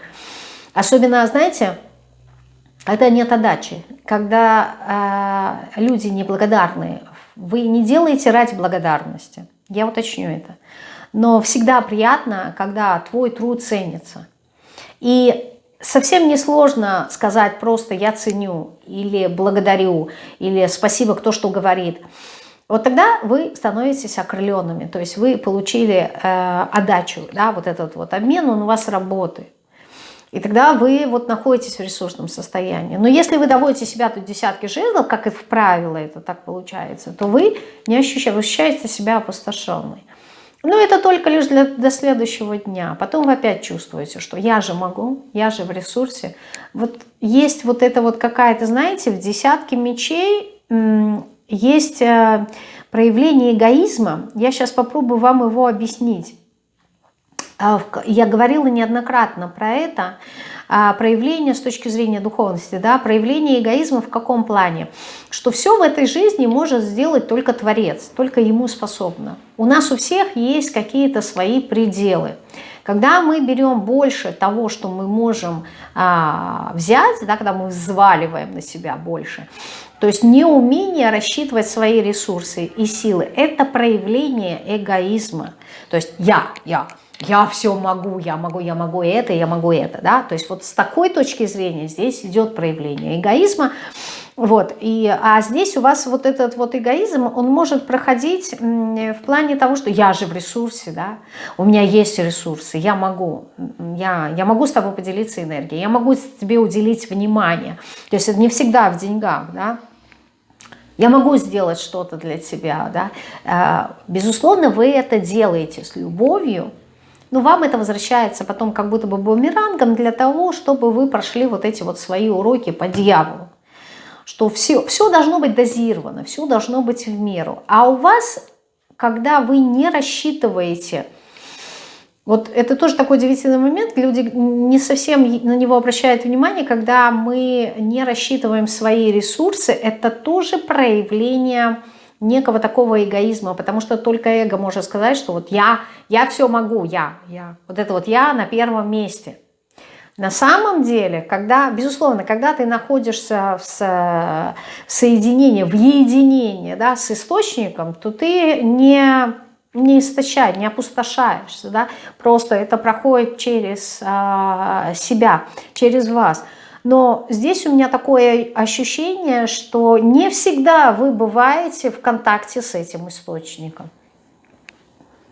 Особенно, знаете, когда нет отдачи, когда э, люди неблагодарные, вы не делаете ради благодарности. Я уточню это. Но всегда приятно, когда твой труд ценится. И совсем не сложно сказать просто «я ценю» или «благодарю» или «спасибо, кто что говорит». Вот тогда вы становитесь окрыленными, то есть вы получили э, отдачу, да, вот этот вот обмен, он у вас работает. И тогда вы вот находитесь в ресурсном состоянии. Но если вы доводите себя до десятки жезлов, как и в правило это так получается, то вы не ощущаете, вы ощущаете себя опустошенной. Но это только лишь для, до следующего дня. Потом вы опять чувствуете, что я же могу, я же в ресурсе. Вот есть вот это вот какая-то, знаете, в десятке мечей есть э, проявление эгоизма. Я сейчас попробую вам его объяснить. А, я говорила неоднократно про это. А, проявление с точки зрения духовности, да, проявление эгоизма в каком плане? Что все в этой жизни может сделать только Творец, только ему способно. У нас у всех есть какие-то свои пределы. Когда мы берем больше того, что мы можем а, взять, да, когда мы взваливаем на себя больше, то есть неумение рассчитывать свои ресурсы и силы, это проявление эгоизма. То есть я, я, я все могу, я могу, я могу это, я могу это, да, то есть вот с такой точки зрения здесь идет проявление эгоизма, вот, и, а здесь у вас вот этот вот эгоизм, он может проходить в плане того, что я же в ресурсе, да, у меня есть ресурсы, я могу, я, я могу с тобой поделиться энергией, я могу тебе уделить внимание, то есть это не всегда в деньгах, да, я могу сделать что-то для тебя, да, э, безусловно, вы это делаете с любовью, но вам это возвращается потом как будто бы бумерангом для того, чтобы вы прошли вот эти вот свои уроки по дьяволу. Что все, все должно быть дозировано, все должно быть в меру. А у вас когда вы не рассчитываете вот это тоже такой удивительный момент, люди не совсем на него обращают внимание, когда мы не рассчитываем свои ресурсы, это тоже проявление некого такого эгоизма, потому что только эго может сказать, что вот я, я все могу, я, я, вот это вот я на первом месте. На самом деле, когда, безусловно, когда ты находишься в, в соединении, в единении да, с источником, то ты не не истощать, не опустошаешься, да, просто это проходит через а, себя, через вас. Но здесь у меня такое ощущение, что не всегда вы бываете в контакте с этим источником.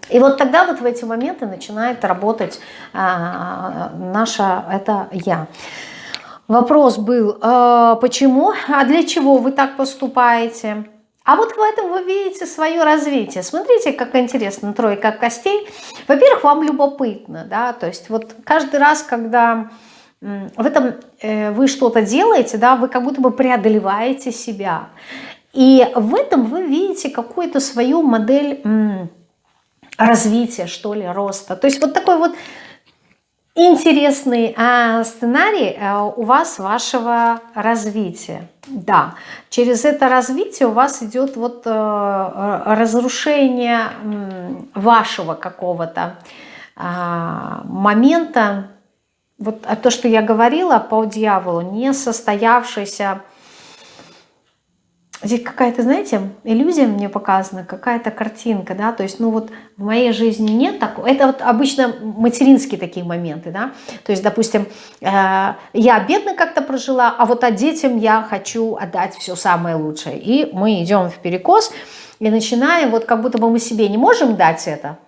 И вот тогда вот в эти моменты начинает работать а, наше это «я». Вопрос был, а, почему, а для чего вы так поступаете? А вот в этом вы видите свое развитие. Смотрите, как интересно, тройка костей. Во-первых, вам любопытно, да, то есть вот каждый раз, когда в этом э, вы что-то делаете, да, вы как будто бы преодолеваете себя. И в этом вы видите какую-то свою модель развития, что ли, роста. То есть вот такой вот интересный э, сценарий э, у вас вашего развития. Да, через это развитие у вас идет вот э, разрушение вашего какого-то э, момента. Вот то, что я говорила по дьяволу, не состоявшийся Здесь какая-то, знаете, иллюзия мне показана, какая-то картинка, да, то есть, ну вот в моей жизни нет такого. Это вот обычно материнские такие моменты, да, то есть, допустим, э, я бедно как-то прожила, а вот а детям я хочу отдать все самое лучшее. И мы идем в перекос и начинаем, вот как будто бы мы себе не можем дать это,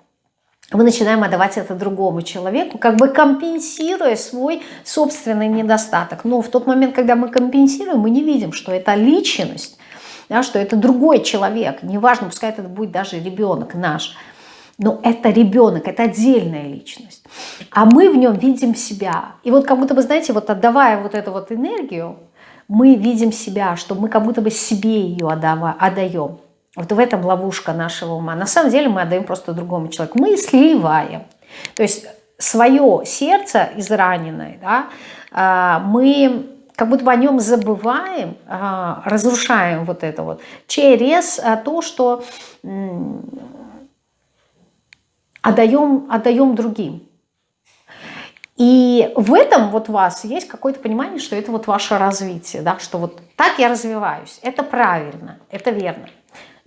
мы начинаем отдавать это другому человеку, как бы компенсируя свой собственный недостаток. Но в тот момент, когда мы компенсируем, мы не видим, что это личность, да, что это другой человек, неважно, пускай это будет даже ребенок наш, но это ребенок, это отдельная личность. А мы в нем видим себя. И вот как будто бы, знаете, вот отдавая вот эту вот энергию, мы видим себя, что мы как будто бы себе ее отдаем. Вот в этом ловушка нашего ума. На самом деле мы отдаем просто другому человеку. Мы сливаем. То есть свое сердце израненное, да, а, мы как будто бы о нем забываем, а, разрушаем вот это вот, через а, то, что отдаем, отдаем другим. И в этом вот у вас есть какое-то понимание, что это вот ваше развитие, да, что вот так я развиваюсь, это правильно, это верно.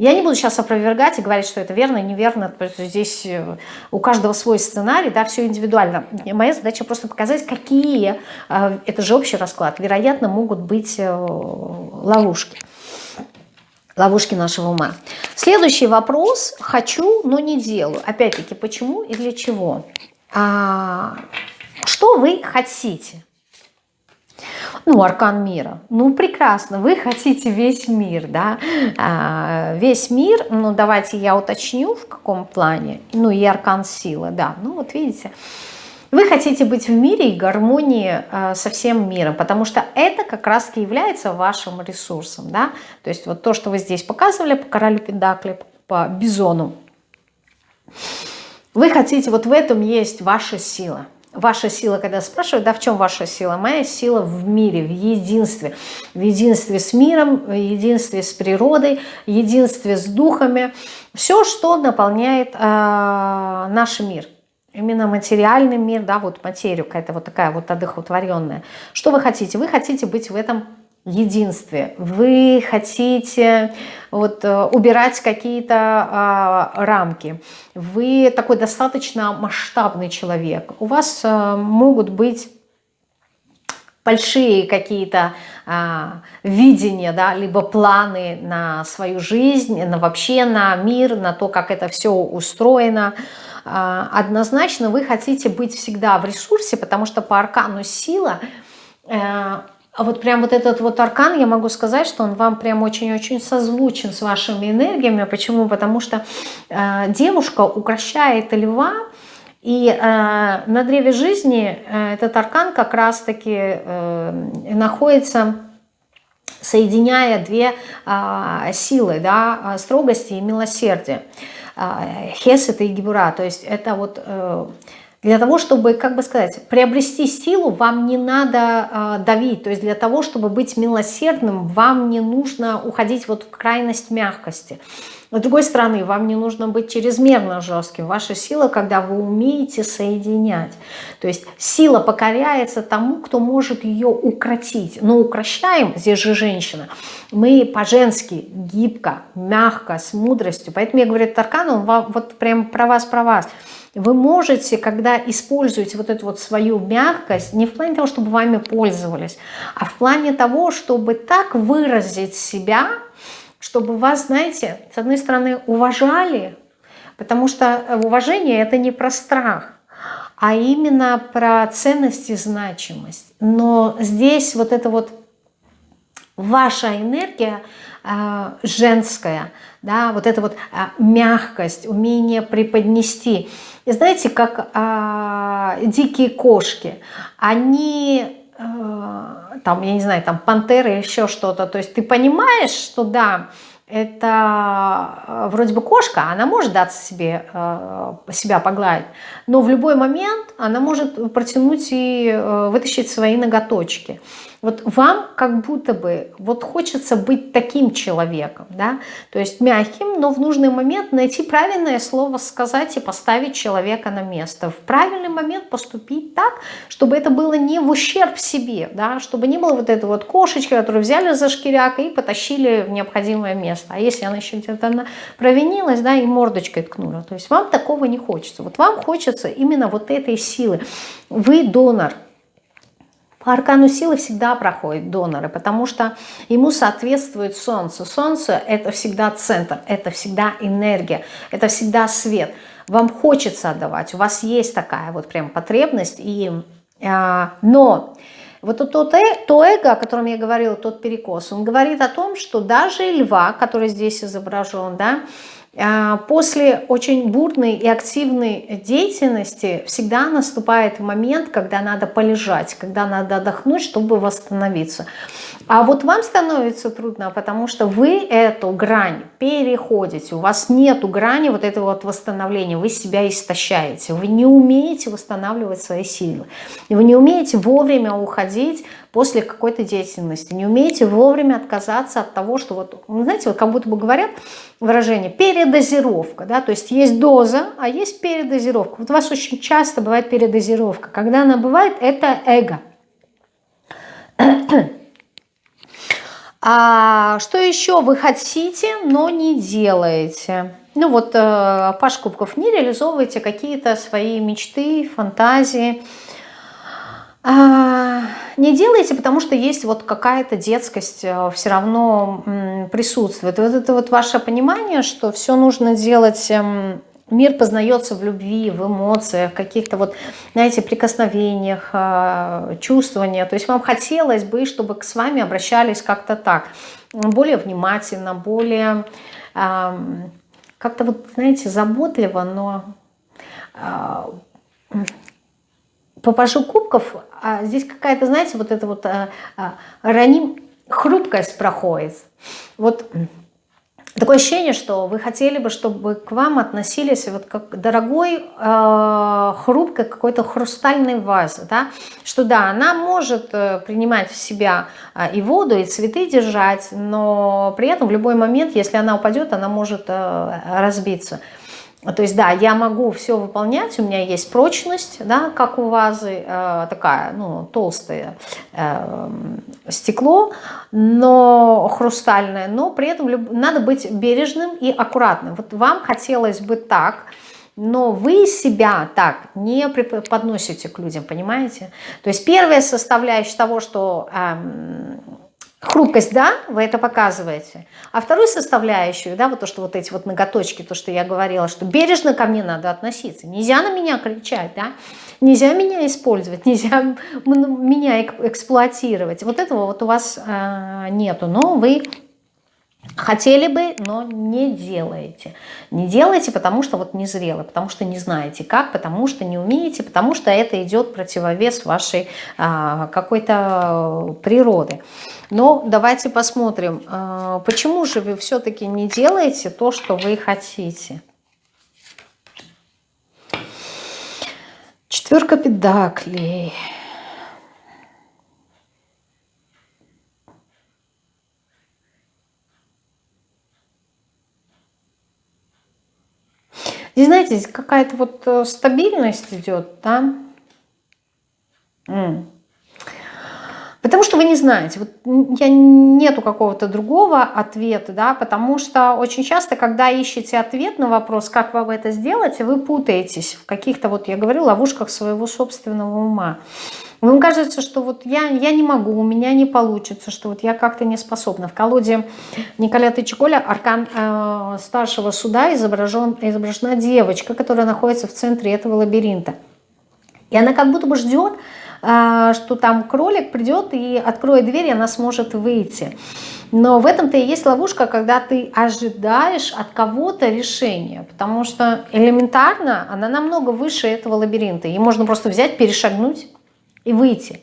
Я не буду сейчас опровергать и говорить, что это верно неверно. Здесь э, у каждого свой сценарий, да, все индивидуально. Моя задача просто показать, какие, э, это же общий расклад, вероятно, могут быть э, ловушки. Ловушки нашего ума. Следующий вопрос. Хочу, но не делаю. Опять-таки, почему и для чего? А, что вы хотите? Ну, аркан мира. Ну, прекрасно, вы хотите весь мир, да, а, весь мир, ну, давайте я уточню, в каком плане, ну, и аркан силы, да, ну, вот видите, вы хотите быть в мире и гармонии э, со всем миром, потому что это как раз является вашим ресурсом, да, то есть вот то, что вы здесь показывали по королю Пендакли, по Бизону, вы хотите, вот в этом есть ваша сила – Ваша сила, когда спрашивают, да, в чем ваша сила? Моя сила в мире, в единстве. В единстве с миром, в единстве с природой, в единстве с духами. Все, что наполняет э, наш мир. Именно материальный мир, да, вот материю, какая-то вот такая вот одухотворенная. Что вы хотите? Вы хотите быть в этом единстве. Вы хотите вот, э, убирать какие-то а, рамки. Вы такой достаточно масштабный человек. У вас а, могут быть большие какие-то а, видения, да, либо планы на свою жизнь, на вообще на мир, на то, как это все устроено. А, однозначно вы хотите быть всегда в ресурсе, потому что по аркану сила а, а вот прям вот этот вот аркан, я могу сказать, что он вам прям очень-очень созвучен с вашими энергиями. Почему? Потому что э, девушка укращает льва, и э, на древе жизни э, этот аркан как раз-таки э, находится, соединяя две э, силы, да, строгости и милосердия. хесет и гибура, то есть это вот э, для того, чтобы, как бы сказать, приобрести силу, вам не надо э, давить. То есть для того, чтобы быть милосердным, вам не нужно уходить вот в крайность мягкости. С другой стороны, вам не нужно быть чрезмерно жестким. Ваша сила, когда вы умеете соединять. То есть сила покоряется тому, кто может ее укротить. Но укращаем, здесь же женщина, мы по-женски, гибко, мягко, с мудростью. Поэтому я говорю, Таркан, он вот прям про вас, про вас – вы можете, когда используете вот эту вот свою мягкость, не в плане того, чтобы вами пользовались, а в плане того, чтобы так выразить себя, чтобы вас, знаете, с одной стороны уважали, потому что уважение это не про страх, а именно про ценность и значимость. Но здесь вот эта вот ваша энергия э, женская, да, вот эта вот э, мягкость, умение преподнести – и знаете, как а, дикие кошки, они, а, там, я не знаю, там пантеры еще что-то, то есть ты понимаешь, что да, это а, вроде бы кошка, она может даться себе, а, себя погладить, но в любой момент она может протянуть и вытащить свои ноготочки. Вот вам как будто бы вот хочется быть таким человеком, да, то есть мягким, но в нужный момент найти правильное слово сказать и поставить человека на место. В правильный момент поступить так, чтобы это было не в ущерб себе, да, чтобы не было вот этой вот кошечки, которую взяли за шкиряк и потащили в необходимое место. А если она еще где-то провинилась, да, и мордочкой ткнула, то есть вам такого не хочется. Вот вам хочется именно вот этой силы. Вы донор, по аркану силы всегда проходят доноры, потому что ему соответствует Солнце. Солнце – это всегда центр, это всегда энергия, это всегда свет. Вам хочется отдавать, у вас есть такая вот прям потребность. И, а, но вот тот, э, то эго, о котором я говорила, тот перекос, он говорит о том, что даже льва, который здесь изображен, да, После очень бурной и активной деятельности всегда наступает момент, когда надо полежать, когда надо отдохнуть, чтобы восстановиться. А вот вам становится трудно, потому что вы эту грань переходите, у вас нету грани вот этого вот восстановления, вы себя истощаете, вы не умеете восстанавливать свои силы, вы не умеете вовремя уходить после какой-то деятельности. Не умеете вовремя отказаться от того, что вот, знаете, вот как будто бы говорят выражение передозировка, да, то есть есть доза, а есть передозировка. Вот у вас очень часто бывает передозировка. Когда она бывает, это эго. А что еще вы хотите, но не делаете? Ну вот, э, Паш Кубков, не реализовываете какие-то свои мечты, фантазии, а, не делайте, потому что есть вот какая-то детскость э, все равно присутствует. Вот это вот ваше понимание, что все нужно делать... Мир познается в любви, в эмоциях, каких-то вот, знаете, прикосновениях, э, чувствованиях. То есть вам хотелось бы, чтобы с вами обращались как-то так, более внимательно, более как-то вот, знаете, заботливо, но э, по пашу кубков а здесь какая-то, знаете, вот эта вот а, а, раним, хрупкость проходит. Вот такое ощущение, что вы хотели бы, чтобы к вам относились вот как дорогой, э, хрупкой какой-то хрустальной вазы, да? что да, она может э, принимать в себя э, и воду, и цветы держать, но при этом в любой момент, если она упадет, она может э, разбиться. То есть, да, я могу все выполнять, у меня есть прочность, да, как у вазы, э, такая, ну, толстое э, стекло, но хрустальное, но при этом надо быть бережным и аккуратным. Вот вам хотелось бы так, но вы себя так не подносите к людям, понимаете? То есть первая составляющая того, что эм, Хрупкость, да, вы это показываете. А вторую составляющую, да, вот то, что вот эти вот ноготочки, то, что я говорила, что бережно ко мне надо относиться. Нельзя на меня кричать, да, нельзя меня использовать, нельзя меня эксплуатировать. Вот этого вот у вас э, нету, но вы Хотели бы, но не делаете. Не делаете, потому что вот незрело, потому что не знаете как, потому что не умеете, потому что это идет противовес вашей а, какой-то природы. Но давайте посмотрим, а, почему же вы все-таки не делаете то, что вы хотите. Четверка педаклей. Здесь, знаете, здесь какая-то вот э, стабильность идет, да? Потому что вы не знаете, вот я нету какого-то другого ответа, да, потому что очень часто, когда ищете ответ на вопрос, как вам это сделать, вы путаетесь в каких-то, вот я говорю, ловушках своего собственного ума. Вам кажется, что вот я, я не могу, у меня не получится, что вот я как-то не способна. В колоде Николя Тычеколя аркан э, старшего суда изображен, изображена девочка, которая находится в центре этого лабиринта. И она как будто бы ждет, э, что там кролик придет и откроет дверь, и она сможет выйти. Но в этом-то и есть ловушка, когда ты ожидаешь от кого-то решения, потому что элементарно она намного выше этого лабиринта. И можно просто взять, перешагнуть и выйти.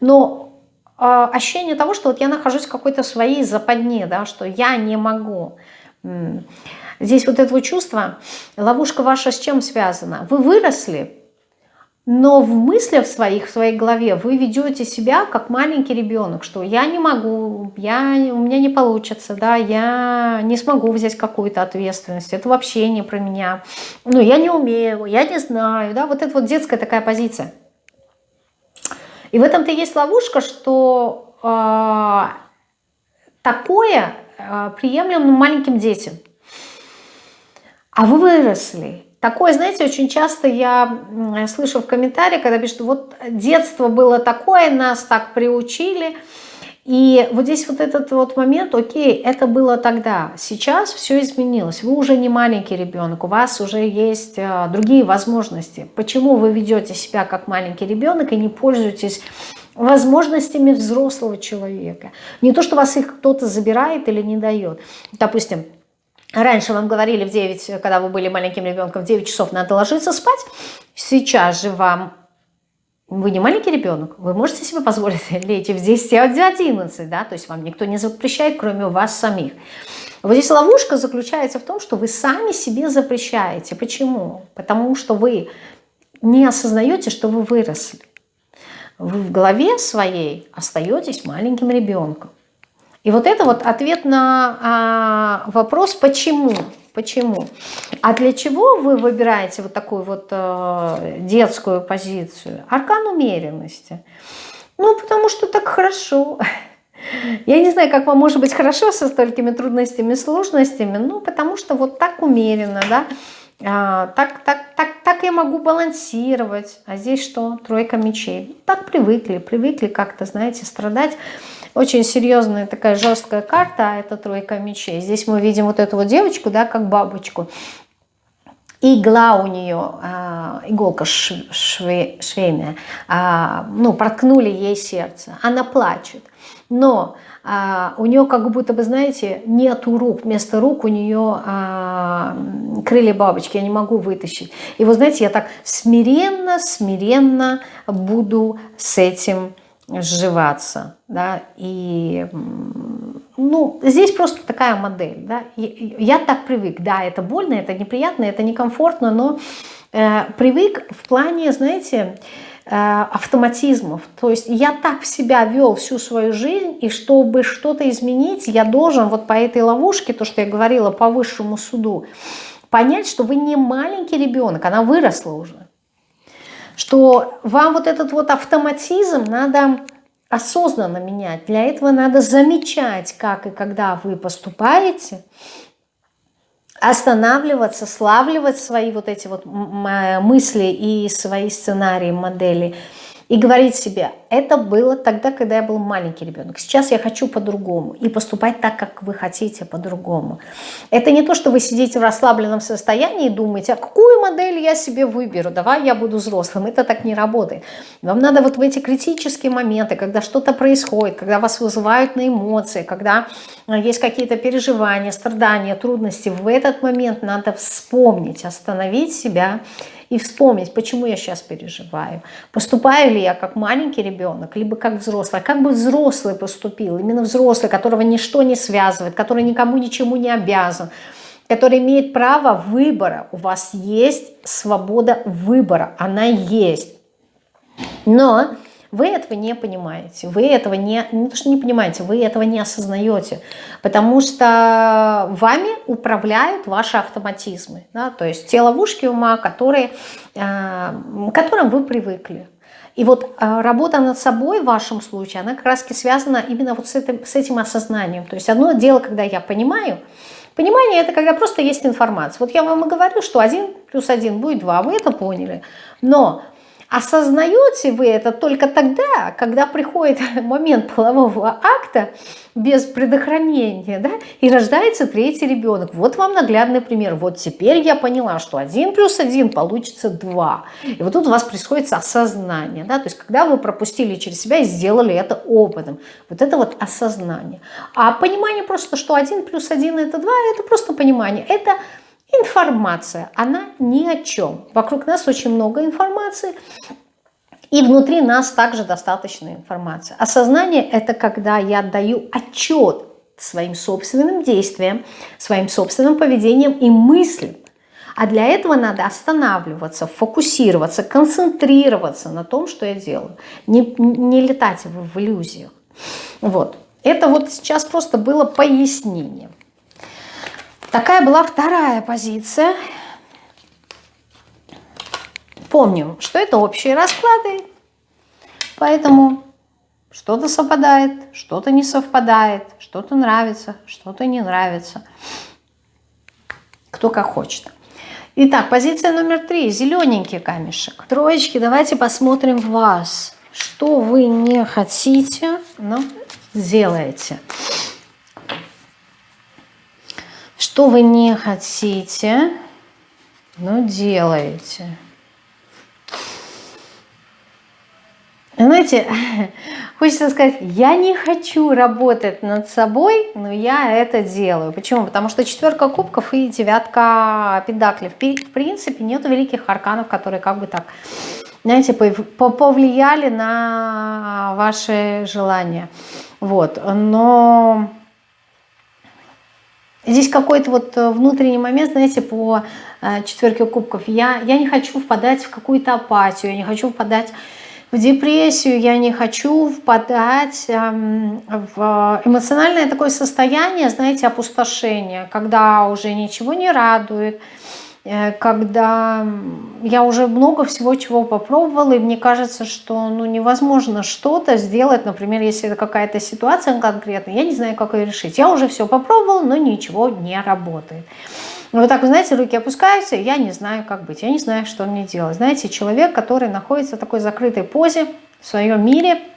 Но э, ощущение того, что вот я нахожусь в какой-то своей западне, да, что я не могу. Здесь вот это вот чувство, ловушка ваша с чем связана? Вы выросли, но в мыслях своих, в своей голове вы ведете себя как маленький ребенок, что я не могу, я, у меня не получится, да, я не смогу взять какую-то ответственность, это вообще не про меня, ну, я не умею, я не знаю, да, вот это вот детская такая позиция. И в этом-то есть ловушка, что э, такое э, приемлемо маленьким детям. А вы выросли. Такое, знаете, очень часто я слышу в комментариях, когда пишут, вот детство было такое, нас так приучили, и вот здесь вот этот вот момент, окей, это было тогда, сейчас все изменилось, вы уже не маленький ребенок, у вас уже есть э, другие возможности. Почему вы ведете себя как маленький ребенок и не пользуетесь возможностями взрослого человека? Не то, что вас их кто-то забирает или не дает. Допустим, Раньше вам говорили в 9, когда вы были маленьким ребенком, в 9 часов надо ложиться спать. Сейчас же вам вы не маленький ребенок, вы можете себе позволить лечь в 10, а в 11, да, то есть вам никто не запрещает, кроме вас самих. Вот здесь ловушка заключается в том, что вы сами себе запрещаете. Почему? Потому что вы не осознаете, что вы выросли. Вы в голове своей остаетесь маленьким ребенком. И вот это вот ответ на а, вопрос «почему?». Почему? А для чего вы выбираете вот такую вот э, детскую позицию? Аркан умеренности. Ну, потому что так хорошо. Я не знаю, как вам может быть хорошо со столькими трудностями, сложностями, ну, потому что вот так умеренно, да, а, так, так, так, так я могу балансировать. А здесь что? Тройка мечей. Так привыкли, привыкли как-то, знаете, страдать очень серьезная такая жесткая карта, а это тройка мечей. Здесь мы видим вот эту вот девочку, да, как бабочку. Игла у нее, а, иголка шве, швейная, а, ну, проткнули ей сердце. Она плачет. Но а, у нее как будто бы, знаете, нету рук. Вместо рук у нее а, крылья бабочки. Я не могу вытащить. И вот, знаете, я так смиренно, смиренно буду с этим сживаться, да, и, ну, здесь просто такая модель, да, я так привык, да, это больно, это неприятно, это некомфортно, но э, привык в плане, знаете, э, автоматизмов, то есть я так в себя вел всю свою жизнь, и чтобы что-то изменить, я должен вот по этой ловушке, то, что я говорила, по высшему суду, понять, что вы не маленький ребенок, она выросла уже, что вам вот этот вот автоматизм надо осознанно менять. Для этого надо замечать, как и когда вы поступаете, останавливаться, славливать свои вот эти вот мысли и свои сценарии, модели – и говорить себе, это было тогда, когда я был маленький ребенок. Сейчас я хочу по-другому. И поступать так, как вы хотите по-другому. Это не то, что вы сидите в расслабленном состоянии и думаете, а какую модель я себе выберу, давай я буду взрослым. Это так не работает. Вам надо вот в эти критические моменты, когда что-то происходит, когда вас вызывают на эмоции, когда э, есть какие-то переживания, страдания, трудности, в этот момент надо вспомнить, остановить себя и вспомнить, почему я сейчас переживаю. Поступаю ли я как маленький ребенок, либо как взрослый. Как бы взрослый поступил, именно взрослый, которого ничто не связывает, который никому ничему не обязан, который имеет право выбора. У вас есть свобода выбора, она есть. Но вы этого не понимаете, вы этого не, не то, что не понимаете, вы этого не осознаете, потому что вами управляют ваши автоматизмы, да, то есть те ловушки ума, которые, э, к которым вы привыкли. И вот э, работа над собой в вашем случае, она как раз связана именно вот с этим, с этим осознанием. То есть одно дело, когда я понимаю, Понимание – это когда просто есть информация. Вот я вам и говорю, что 1 плюс 1 будет 2, вы это поняли. Но Осознаете вы это только тогда, когда приходит момент полового акта без предохранения, да, и рождается третий ребенок. Вот вам наглядный пример. Вот теперь я поняла, что 1 плюс 1 получится 2. И вот тут у вас происходит осознание, да, то есть когда вы пропустили через себя и сделали это опытом. Вот это вот осознание. А понимание просто, что 1 плюс 1 это 2, это просто понимание. Это Информация, она ни о чем. Вокруг нас очень много информации, и внутри нас также достаточно информации. Осознание – это когда я даю отчет своим собственным действиям, своим собственным поведением и мыслям. А для этого надо останавливаться, фокусироваться, концентрироваться на том, что я делаю. Не, не летать в, в иллюзиях. Вот. Это вот сейчас просто было пояснение. Такая была вторая позиция. Помним, что это общие расклады, поэтому что-то совпадает, что-то не совпадает, что-то нравится, что-то не нравится. Кто как хочет. Итак, позиция номер три. Зелененький камешек. Троечки, давайте посмотрим вас. Что вы не хотите, но сделаете. Что вы не хотите, но делаете. Знаете, хочется сказать, я не хочу работать над собой, но я это делаю. Почему? Потому что четверка кубков и девятка педаклей. В принципе, нет великих арканов, которые как бы так, знаете, повлияли на ваши желания. Вот. Но Здесь какой-то вот э, внутренний момент, знаете, по э, четверке кубков. Я, я не хочу впадать в какую-то апатию, я не хочу впадать в депрессию, я не хочу впадать эм, в эмоциональное такое состояние, знаете, опустошения, когда уже ничего не радует, Э, когда я уже много всего чего попробовала, и мне кажется, что ну, невозможно что-то сделать, например, если это какая-то ситуация конкретная, я не знаю, как ее решить. Я уже все попробовала, но ничего не работает. Вот так, вы знаете, руки опускаются, я не знаю, как быть, я не знаю, что мне делать. Знаете, человек, который находится в такой закрытой позе в своем мире –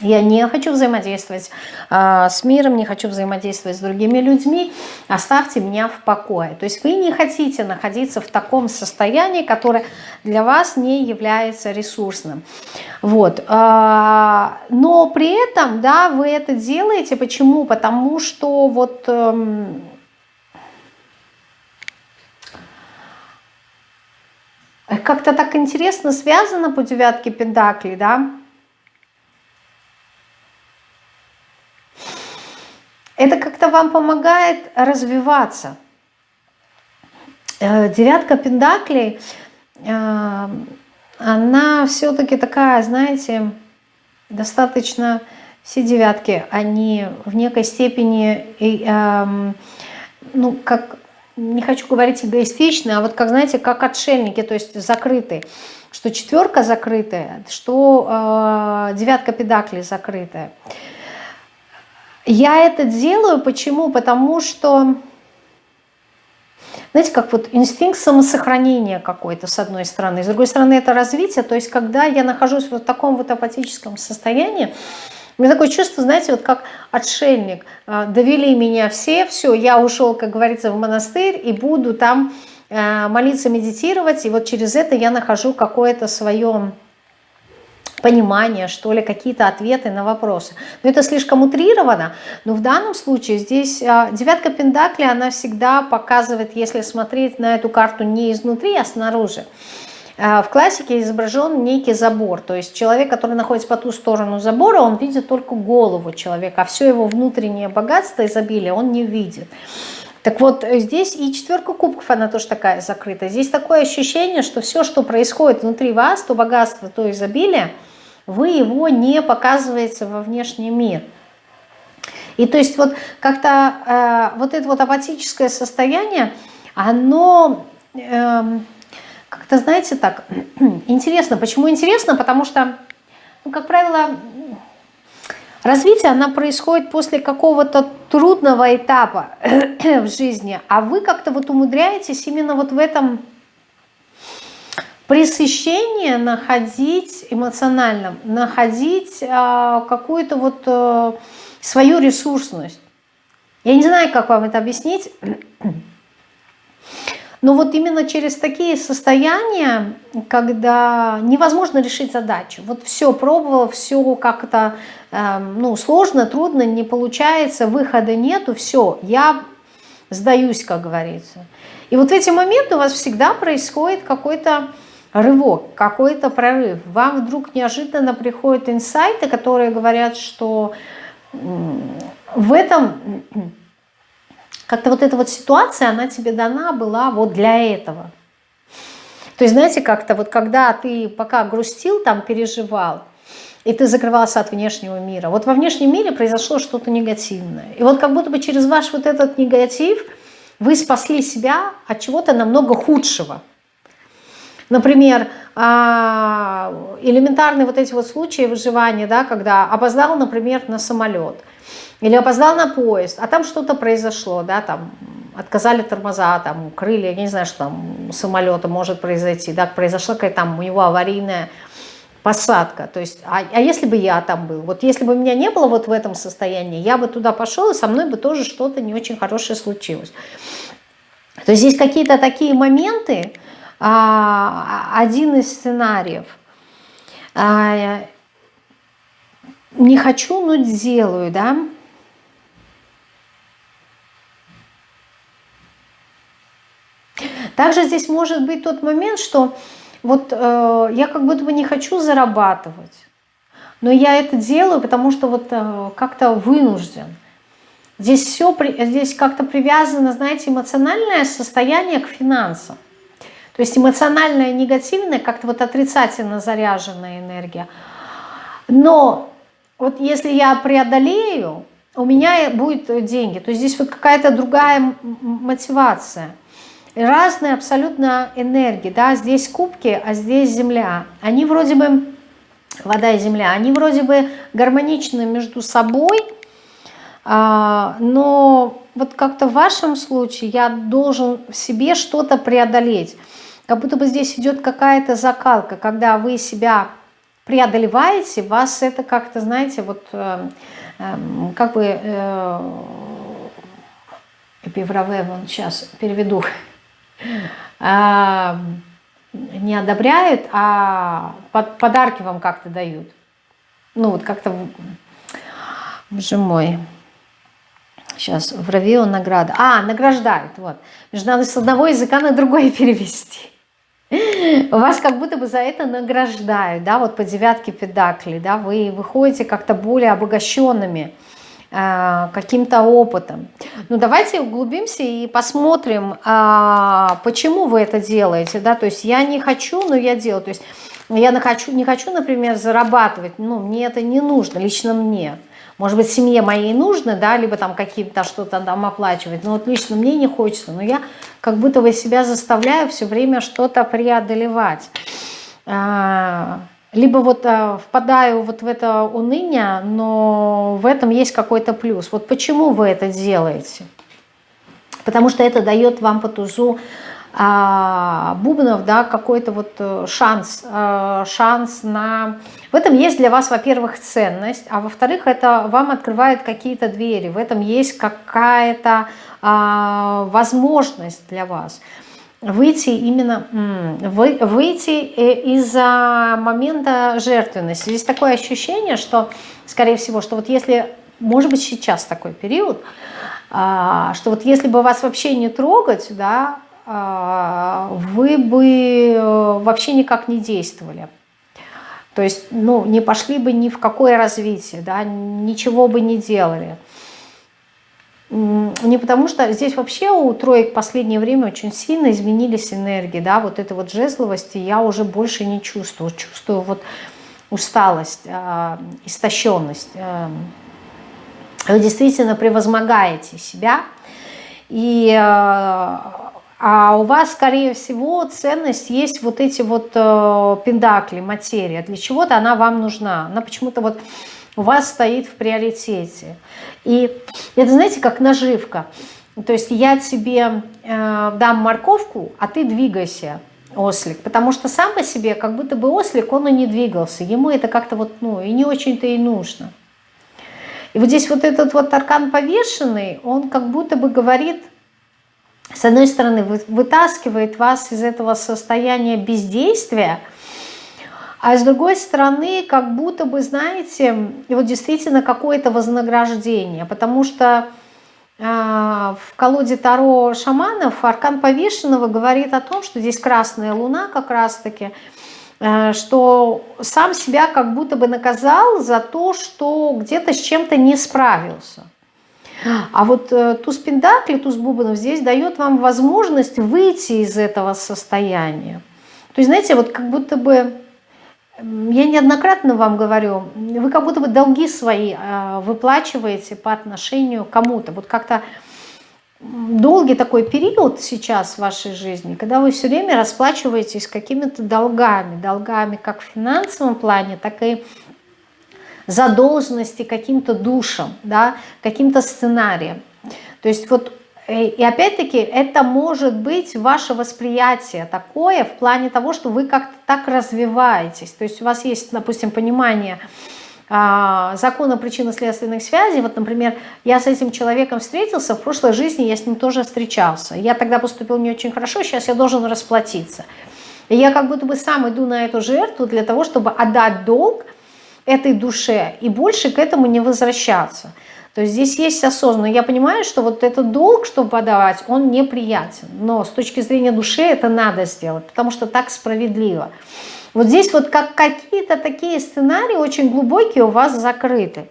я не хочу взаимодействовать э, с миром, не хочу взаимодействовать с другими людьми. Оставьте меня в покое. То есть вы не хотите находиться в таком состоянии, которое для вас не является ресурсным. Вот. Э, но при этом, да, вы это делаете. Почему? Потому что вот... Э, как-то так интересно связано по девятке пентаклей, да, это как-то вам помогает развиваться. Э, девятка пендаклей, э, она все-таки такая, знаете, достаточно, все девятки, они в некой степени, эм, ну, как, не хочу говорить эгоистичны, а вот как, знаете, как отшельники, то есть закрытые. Что четверка закрытая, что э, девятка педаклей закрытая. Я это делаю, почему? Потому что, знаете, как вот инстинкт самосохранения какой-то, с одной стороны. С другой стороны, это развитие. То есть, когда я нахожусь в вот таком вот апатическом состоянии, у меня такое чувство, знаете, вот как отшельник. А, довели меня все, все, я ушел, как говорится, в монастырь и буду там а, молиться, медитировать. И вот через это я нахожу какое-то свое понимание, что ли, какие-то ответы на вопросы. Но это слишком утрировано. Но в данном случае здесь а, девятка пентакли, она всегда показывает, если смотреть на эту карту не изнутри, а снаружи. А, в классике изображен некий забор, то есть человек, который находится по ту сторону забора, он видит только голову человека, а все его внутреннее богатство, изобилие он не видит. Так вот, здесь и четверка кубков, она тоже такая закрыта. Здесь такое ощущение, что все, что происходит внутри вас, то богатство, то изобилие, вы его не показываете во внешний мир. И то есть вот как-то э, вот это вот апатическое состояние, оно э, как-то, знаете, так, интересно. Почему интересно? Потому что, ну, как правило, развитие, оно происходит после какого-то трудного этапа в жизни, а вы как-то вот умудряетесь именно вот в этом пресыщение находить эмоционально, находить э, какую-то вот э, свою ресурсность. Я не знаю, как вам это объяснить, но вот именно через такие состояния, когда невозможно решить задачу, вот все пробовала, все как-то э, ну, сложно, трудно, не получается, выхода нету, все, я сдаюсь, как говорится. И вот в эти моменты у вас всегда происходит какой-то рывок, какой-то прорыв. Вам вдруг неожиданно приходят инсайты, которые говорят, что в этом как-то вот эта вот ситуация, она тебе дана была вот для этого. То есть, знаете, как-то вот когда ты пока грустил, там переживал, и ты закрывался от внешнего мира, вот во внешнем мире произошло что-то негативное. И вот как будто бы через ваш вот этот негатив вы спасли себя от чего-то намного худшего – Например, а, элементарные вот эти вот случаи выживания, да, когда опоздал, например, на самолет или опоздал на поезд, а там что-то произошло, да, там отказали тормоза, там крылья, я не знаю, что там самолета может произойти, да, произошла какая-то там у него аварийная посадка, то есть, а, а если бы я там был, вот если бы меня не было вот в этом состоянии, я бы туда пошел, и со мной бы тоже что-то не очень хорошее случилось. То есть здесь какие-то такие моменты, один из сценариев. А, не хочу, но сделаю, да. Также здесь может быть тот момент, что вот э, я как будто бы не хочу зарабатывать, но я это делаю, потому что вот э, как-то вынужден. Здесь все, здесь как-то привязано, знаете, эмоциональное состояние к финансам. То есть эмоциональная, негативная, как-то вот отрицательно заряженная энергия. Но вот если я преодолею, у меня будет деньги. То есть здесь вот какая-то другая мотивация. Разные абсолютно энергии. Да? Здесь кубки, а здесь земля. Они вроде бы, вода и земля, они вроде бы гармоничны между собой, а, но вот как-то в вашем случае я должен в себе что-то преодолеть. Как будто бы здесь идет какая-то закалка, когда вы себя преодолеваете, вас это как-то, знаете, вот э, э, как бы э, эпивраве, вон сейчас переведу, э, не одобряют, а под, подарки вам как-то дают. Ну вот как-то, боже мой, сейчас в Равио награда. А, награждают, вот. Же надо с одного языка на другой перевести. Вас как будто бы за это награждают, да, вот по девятке педакли, да, вы выходите как-то более обогащенными э, каким-то опытом. Ну, давайте углубимся и посмотрим, э, почему вы это делаете, да, то есть я не хочу, но я делаю, то есть я не хочу, не хочу, например, зарабатывать, ну, мне это не нужно, лично мне, может быть, семье моей нужно, да, либо там каким-то что-то там оплачивать, но вот лично мне не хочется, но я как будто бы себя заставляю все время что-то преодолевать. А, либо вот а, впадаю вот в это уныние, но в этом есть какой-то плюс. Вот почему вы это делаете? Потому что это дает вам по тузу а, бубнов, да, какой-то вот э, шанс, э, шанс на... В этом есть для вас, во-первых, ценность, а во-вторых, это вам открывает какие-то двери, в этом есть какая-то а, возможность для вас выйти именно, вы, выйти э, из-за момента жертвенности. Здесь такое ощущение, что, скорее всего, что вот если, может быть, сейчас такой период, а, что вот если бы вас вообще не трогать, да, а, вы бы э, вообще никак не действовали. То есть, ну, не пошли бы ни в какое развитие, да, ничего бы не делали. Не потому что здесь вообще у троек в последнее время очень сильно изменились энергии, да, вот этой вот жезловости я уже больше не чувствую, чувствую вот усталость, э, истощенность. Э, вы действительно превозмогаете себя, и, э, а у вас, скорее всего, ценность есть вот эти вот э, пендакли, материя. Для чего-то она вам нужна. Она почему-то вот у вас стоит в приоритете. И это, знаете, как наживка. То есть я тебе э, дам морковку, а ты двигайся, ослик. Потому что сам по себе, как будто бы ослик, он и не двигался. Ему это как-то вот, ну, и не очень-то и нужно. И вот здесь вот этот вот аркан повешенный, он как будто бы говорит, с одной стороны, вытаскивает вас из этого состояния бездействия, а с другой стороны, как будто бы, знаете, вот действительно какое-то вознаграждение, потому что э, в колоде Таро шаманов аркан повешенного говорит о том, что здесь красная луна как раз-таки, э, что сам себя как будто бы наказал за то, что где-то с чем-то не справился. А вот э, туз пентакли, туз бубнов здесь дает вам возможность выйти из этого состояния. То есть, знаете, вот как будто бы я неоднократно вам говорю, вы как будто бы долги свои а, выплачиваете по отношению к кому-то. Вот как-то долгий такой период сейчас в вашей жизни, когда вы все время расплачиваетесь какими-то долгами, долгами как в финансовом плане, так и задолженности каким-то душам, да, каким-то сценарием. То есть вот Э, и опять-таки это может быть ваше восприятие такое в плане того, что вы как-то так развиваетесь. То есть у вас есть, допустим, понимание а, закона причинно-следственных связей. Вот, например, я с этим человеком встретился, в прошлой жизни я с ним тоже встречался. Я тогда поступил не очень хорошо, сейчас я должен расплатиться. И я как будто бы сам иду на эту жертву для того, чтобы отдать долг этой душе и больше к этому не возвращаться. То есть здесь есть осознанно. Я понимаю, что вот этот долг, чтобы подавать, он неприятен. Но с точки зрения души это надо сделать, потому что так справедливо. Вот здесь вот как какие-то такие сценарии очень глубокие у вас закрыты.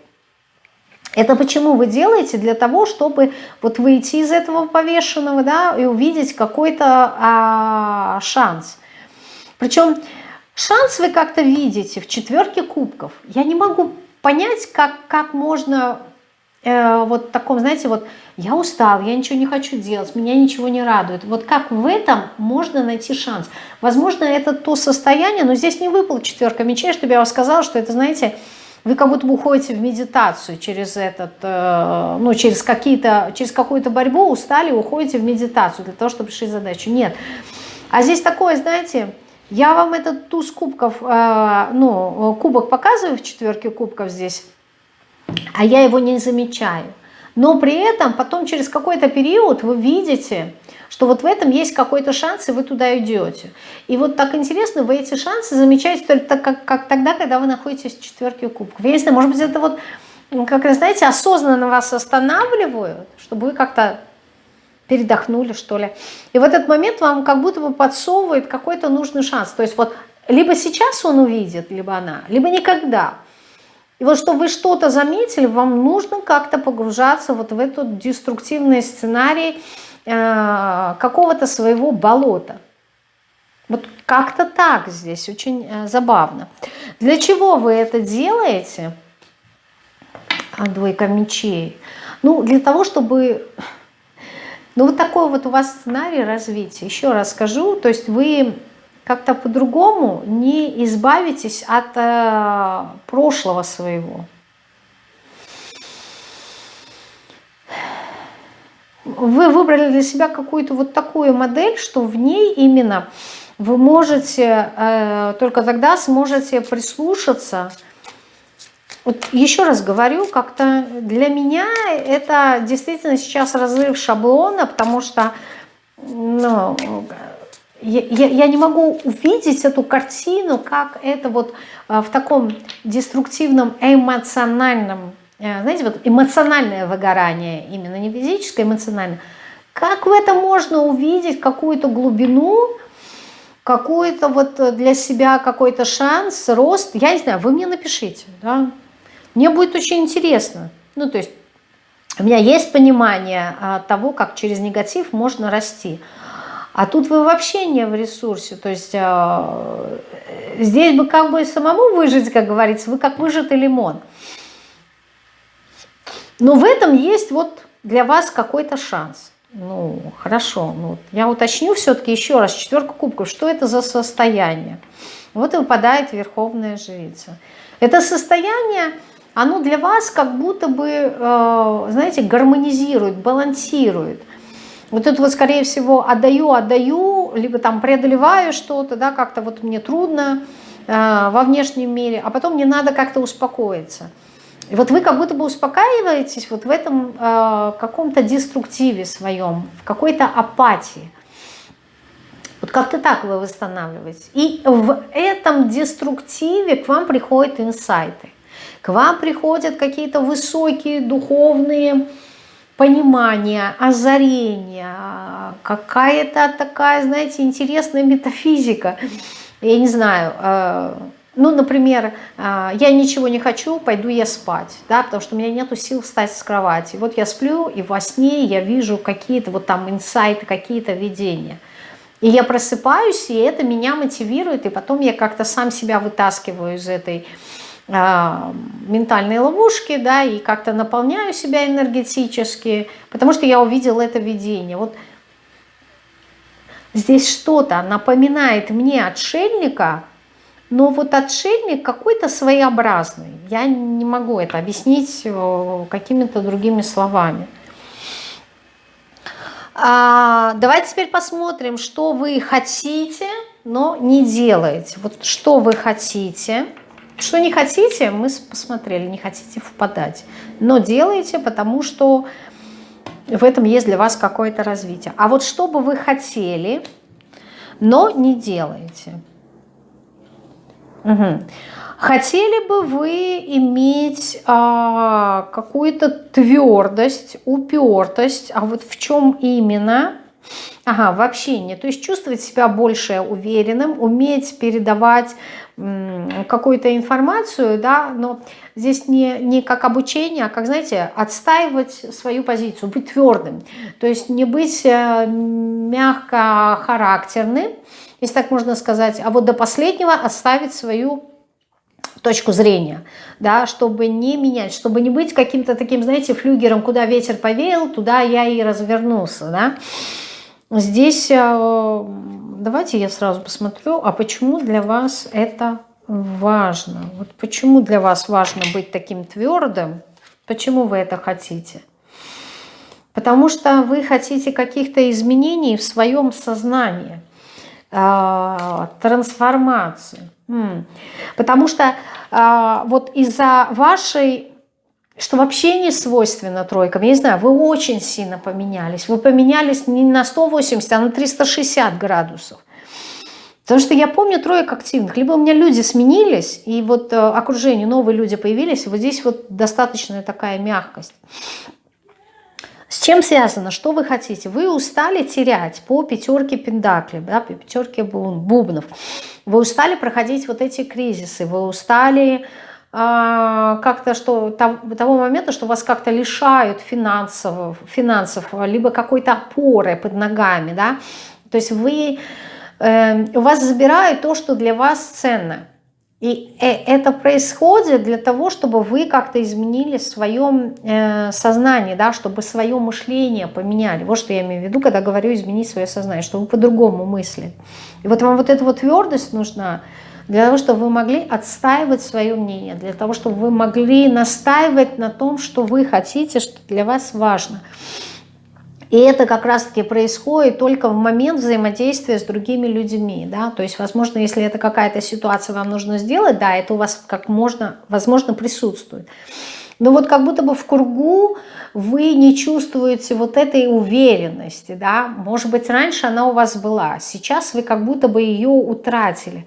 Это почему вы делаете? Для того, чтобы вот выйти из этого повешенного, да, и увидеть какой-то а, шанс. Причем шанс вы как-то видите в четверке кубков. Я не могу понять, как, как можно э, вот таком, знаете, вот я устал, я ничего не хочу делать, меня ничего не радует. Вот как в этом можно найти шанс? Возможно, это то состояние, но здесь не выпала четверка мечей, чтобы я вам сказала, что это, знаете, вы как будто бы уходите в медитацию через этот, э, ну, через через какую-то борьбу, устали, уходите в медитацию для того, чтобы решить задачу. Нет. А здесь такое, знаете, я вам этот туз кубков, э, ну, кубок показываю в четверке кубков здесь, а я его не замечаю. Но при этом потом через какой-то период вы видите, что вот в этом есть какой-то шанс, и вы туда идете. И вот так интересно, вы эти шансы замечаете только как, как тогда, когда вы находитесь в четверке кубков. Я не знаю, может быть, это вот, как знаете, осознанно вас останавливают, чтобы вы как-то передохнули, что ли. И в этот момент вам как будто бы подсовывает какой-то нужный шанс. То есть вот либо сейчас он увидит, либо она, либо никогда. И вот чтобы вы что-то заметили, вам нужно как-то погружаться вот в этот деструктивный сценарий э, какого-то своего болота. Вот как-то так здесь, очень э, забавно. Для чего вы это делаете? А, двойка мечей. Ну, для того, чтобы... Ну, вот такой вот у вас сценарий развития. Еще раз скажу, то есть вы как-то по-другому не избавитесь от э, прошлого своего. Вы выбрали для себя какую-то вот такую модель, что в ней именно вы можете, э, только тогда сможете прислушаться. Вот еще раз говорю, как-то для меня это действительно сейчас разрыв шаблона, потому что ну, я, я, не могу увидеть эту картину, как это вот э, в таком деструктивном эмоциональном, э, знаете, вот эмоциональное выгорание, именно не физическое, эмоциональное. Как в этом можно увидеть какую-то глубину, какой-то вот для себя какой-то шанс, рост? Я не знаю, вы мне напишите, да? Мне будет очень интересно. Ну, то есть У меня есть понимание а, того, как через негатив можно расти. А тут вы вообще не в ресурсе. То есть э, здесь бы как бы самому выжить, как говорится, вы как выжатый лимон. Но в этом есть вот для вас какой-то шанс. Ну, хорошо. Ну, я уточню все-таки еще раз. Четверка кубков. Что это за состояние? Вот и выпадает Верховная Жрица. Это состояние, оно для вас как будто бы, э, знаете, гармонизирует, балансирует. Вот это вот, скорее всего, отдаю, отдаю, либо там преодолеваю что-то, да, как-то вот мне трудно э, во внешнем мире, а потом мне надо как-то успокоиться. И вот вы как будто бы успокаиваетесь вот в этом э, каком-то деструктиве своем, в какой-то апатии. Вот как-то так вы восстанавливаетесь. И в этом деструктиве к вам приходят инсайты. К вам приходят какие-то высокие духовные понимание, озарение, какая-то такая, знаете, интересная метафизика. Я не знаю, э, ну, например, э, я ничего не хочу, пойду я спать, да, потому что у меня нету сил встать с кровати. Вот я сплю, и во сне я вижу какие-то вот там инсайты, какие-то видения. И я просыпаюсь, и это меня мотивирует, и потом я как-то сам себя вытаскиваю из этой а, ментальные ловушки, да, и как-то наполняю себя энергетически, потому что я увидела это видение. Вот здесь что-то напоминает мне отшельника, но вот отшельник какой-то своеобразный. Я не могу это объяснить э, какими-то другими словами. А, давайте теперь посмотрим, что вы хотите, но не делаете. Вот что вы хотите – что не хотите, мы посмотрели, не хотите впадать. Но делайте, потому что в этом есть для вас какое-то развитие. А вот что бы вы хотели, но не делаете. Угу. Хотели бы вы иметь а, какую-то твердость, упертость, а вот в чем именно? Ага, в общении. То есть чувствовать себя больше уверенным, уметь передавать какую-то информацию, да, но здесь не, не как обучение, а как, знаете, отстаивать свою позицию, быть твердым. То есть не быть э, мягко характерным, если так можно сказать, а вот до последнего оставить свою точку зрения, да, чтобы не менять, чтобы не быть каким-то таким, знаете, флюгером, куда ветер повеял, туда я и развернулся, да. Здесь э, давайте я сразу посмотрю, а почему для вас это важно? Вот почему для вас важно быть таким твердым? Почему вы это хотите? Потому что вы хотите каких-то изменений в своем сознании, а, трансформации. Потому что а, вот из-за вашей что вообще не свойственно тройкам. Я не знаю, вы очень сильно поменялись. Вы поменялись не на 180, а на 360 градусов. Потому что я помню троек активных. Либо у меня люди сменились, и вот э, окружение, новые люди появились, и вот здесь вот достаточная такая мягкость. С чем связано? Что вы хотите? Вы устали терять по пятерке пендаклей, да, по пятерке бубнов. Вы устали проходить вот эти кризисы, вы устали как-то что того момента, что вас как-то лишают финансов, финансов либо какой-то опоры под ногами, да, то есть вы, э, у вас забирают то, что для вас ценно. И э, это происходит для того, чтобы вы как-то изменили в своем э, сознании, да, чтобы свое мышление поменяли. Вот что я имею в виду, когда говорю изменить свое сознание, чтобы вы по-другому мыслили. И вот вам вот эта вот твердость нужна, для того, чтобы вы могли отстаивать свое мнение, для того, чтобы вы могли настаивать на том, что вы хотите, что для вас важно. И это как раз-таки происходит только в момент взаимодействия с другими людьми. Да? То есть, возможно, если это какая-то ситуация вам нужно сделать, да, это у вас как можно, возможно, присутствует. Но вот как будто бы в кругу вы не чувствуете вот этой уверенности, да, может быть, раньше она у вас была, сейчас вы как будто бы ее утратили.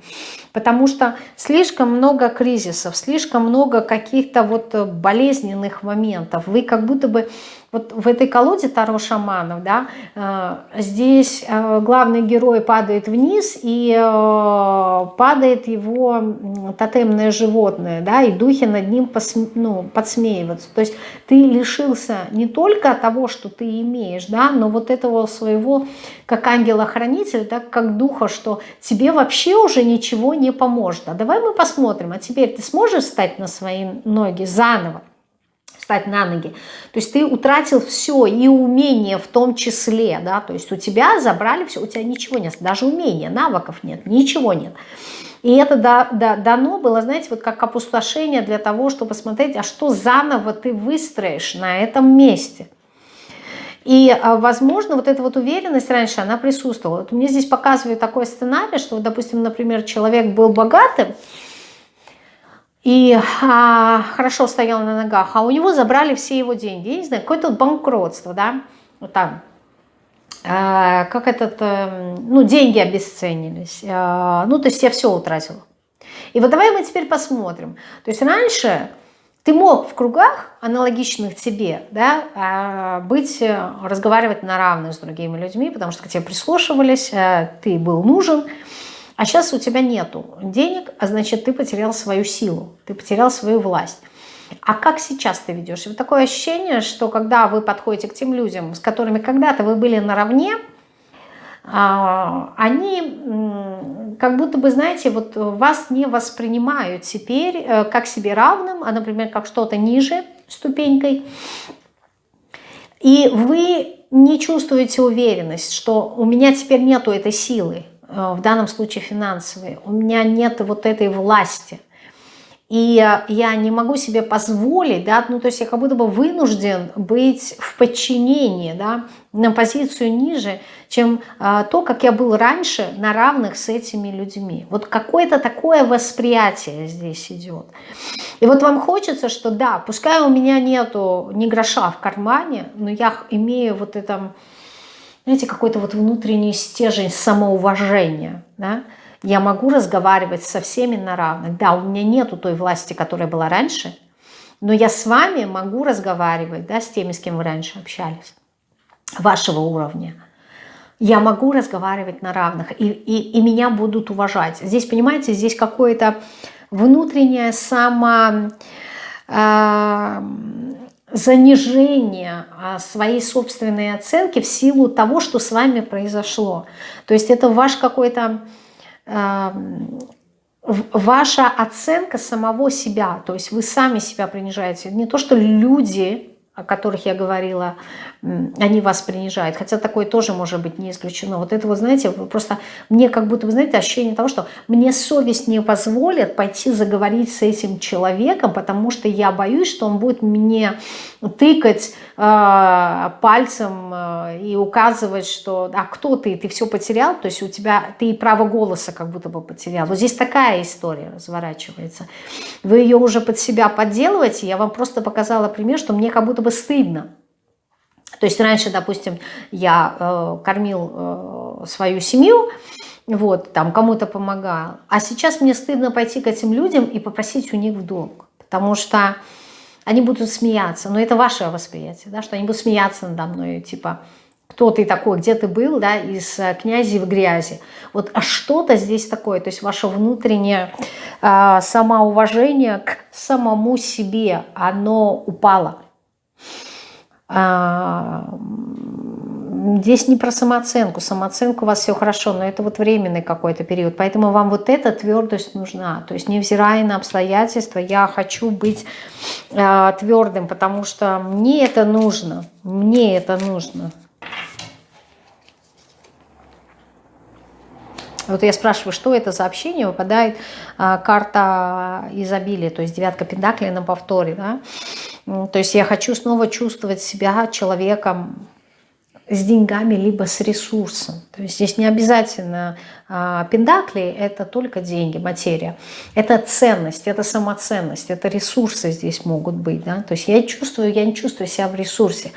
Потому что слишком много кризисов, слишком много каких-то вот болезненных моментов. Вы как будто бы вот в этой колоде Таро шаманов, да, э, здесь э, главный герой падает вниз, и э, падает его тотемное животное, да, и духи над ним посм, ну, подсмеиваются. То есть ты лишился не только того, что ты имеешь, да, но вот этого своего, как ангела-хранителя, да, как духа, что тебе вообще уже ничего не поможет. А давай мы посмотрим, а теперь ты сможешь встать на свои ноги заново? Встать на ноги. То есть ты утратил все, и умение в том числе, да, то есть у тебя забрали все, у тебя ничего нет, даже умения, навыков нет, ничего нет. И это да, да, дано было, знаете, вот как опустошение для того, чтобы посмотреть, а что заново ты выстроишь на этом месте. И, а, возможно, вот эта вот уверенность раньше, она присутствовала. Вот мне здесь показывают такой сценарий, что, допустим, например, человек был богатым, и а, хорошо стоял на ногах, а у него забрали все его деньги. Я не знаю, какое-то банкротство, да, вот там, а, как этот, а, ну, деньги обесценились, а, ну, то есть я все утратил. И вот давай мы теперь посмотрим. То есть раньше ты мог в кругах, аналогичных тебе, да, а, быть, разговаривать на равных с другими людьми, потому что к тебе прислушивались, а, ты был нужен, а сейчас у тебя нету денег, а значит ты потерял свою силу, ты потерял свою власть. А как сейчас ты ведешь? И вот такое ощущение, что когда вы подходите к тем людям, с которыми когда-то вы были наравне, а, они как будто бы, знаете, вот вас не воспринимают теперь э, как себе равным, а, например, как что-то ниже ступенькой. И вы не чувствуете уверенность, что у меня теперь нету этой силы, в данном случае финансовые, у меня нет вот этой власти. И я не могу себе позволить, да, ну то есть я как будто бы вынужден быть в подчинении, да, на позицию ниже, чем а, то, как я был раньше на равных с этими людьми. Вот какое-то такое восприятие здесь идет. И вот вам хочется, что да, пускай у меня нету ни гроша в кармане, но я имею вот это знаете, какой-то вот внутренний стержень самоуважения, да, я могу разговаривать со всеми на равных. Да, у меня нету той власти, которая была раньше, но я с вами могу разговаривать, да, с теми, с кем вы раньше общались, вашего уровня. Я могу разговаривать на равных, и, и, и меня будут уважать. Здесь, понимаете, здесь какое-то внутреннее само... Э, занижение а, своей собственной оценки в силу того, что с вами произошло. То есть это ваш какой-то ваша оценка самого себя, то есть вы сами себя принижаете. Не то, что люди о которых я говорила, они вас принижают. Хотя такое тоже может быть не исключено. Вот это, вот знаете, просто мне как будто, вы знаете, ощущение того, что мне совесть не позволит пойти заговорить с этим человеком, потому что я боюсь, что он будет мне тыкать э, пальцем э, и указывать, что а кто ты, ты все потерял, то есть у тебя, ты и право голоса как будто бы потерял. Вот здесь такая история разворачивается. Вы ее уже под себя подделываете, я вам просто показала пример, что мне как будто бы стыдно. То есть раньше, допустим, я э, кормил э, свою семью, вот, там кому-то помогал, а сейчас мне стыдно пойти к этим людям и попросить у них в долг, потому что они будут смеяться, но это ваше восприятие, да, что они будут смеяться надо мной, типа, кто ты такой, где ты был, да, из э, князи в грязи. Вот а что-то здесь такое, то есть ваше внутреннее э, самоуважение к самому себе, оно упало. А, здесь не про самооценку. Самооценку у вас все хорошо, но это вот временный какой-то период. Поэтому вам вот эта твердость нужна. То есть невзирая на обстоятельства, я хочу быть э, твердым, потому что мне это нужно. Мне это нужно. Вот я спрашиваю, что это за общение, выпадает а, карта изобилия, то есть девятка пентаклей на повторе. Да? То есть я хочу снова чувствовать себя человеком с деньгами, либо с ресурсом. То есть здесь не обязательно а, пендакли, это только деньги, материя. Это ценность, это самоценность, это ресурсы здесь могут быть. Да? То есть я чувствую, я не чувствую себя в ресурсе.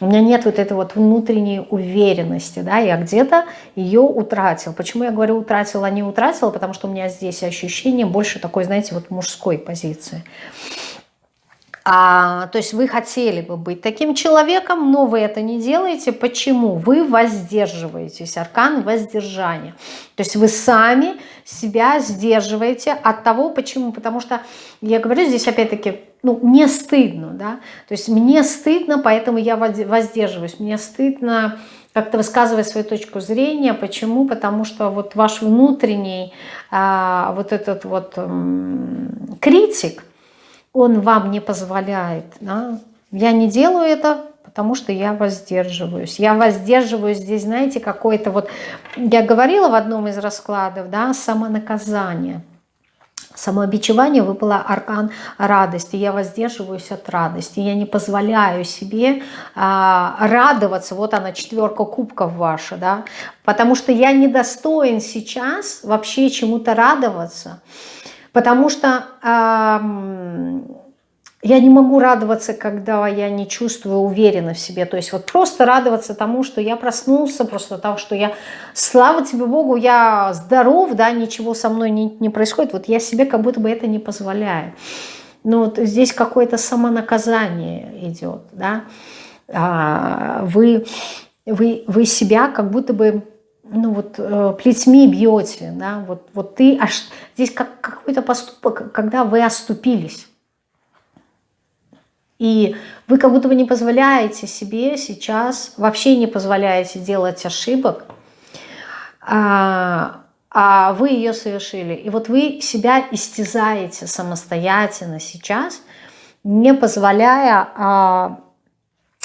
У меня нет вот этой вот внутренней уверенности. Да? Я где-то ее утратил. Почему я говорю утратил, а не утратил? Потому что у меня здесь ощущение больше такой, знаете, вот мужской позиции. А, то есть вы хотели бы быть таким человеком, но вы это не делаете. Почему? Вы воздерживаетесь. Аркан воздержания. То есть вы сами себя сдерживаете от того, почему? Потому что, я говорю здесь опять-таки, ну, мне стыдно, да, то есть мне стыдно, поэтому я воздерживаюсь, мне стыдно как-то высказывать свою точку зрения. Почему? Потому что вот ваш внутренний а, вот этот вот м, критик, он вам не позволяет. Да? Я не делаю это, потому что я воздерживаюсь. Я воздерживаюсь здесь, знаете, какое-то вот... Я говорила в одном из раскладов, да, самонаказание. Самообичевание выпало аркан радости. Я воздерживаюсь от радости. Я не позволяю себе а, радоваться. Вот она, четверка кубков ваша. Да? Потому что я недостоин сейчас вообще чему-то радоваться. Потому что э, я не могу радоваться, когда я не чувствую уверенно в себе. То есть вот просто радоваться тому, что я проснулся, просто того, что я, слава тебе Богу, я здоров, да, ничего со мной не, не происходит. Вот я себе как будто бы это не позволяю. Но вот здесь какое-то самонаказание идет, да. А, вы, вы, вы себя как будто бы ну вот э, плетьми бьете, да, вот, вот ты, аж здесь как какой-то поступок, когда вы оступились. И вы как будто бы не позволяете себе сейчас, вообще не позволяете делать ошибок, а, а вы ее совершили. И вот вы себя истязаете самостоятельно сейчас, не позволяя а,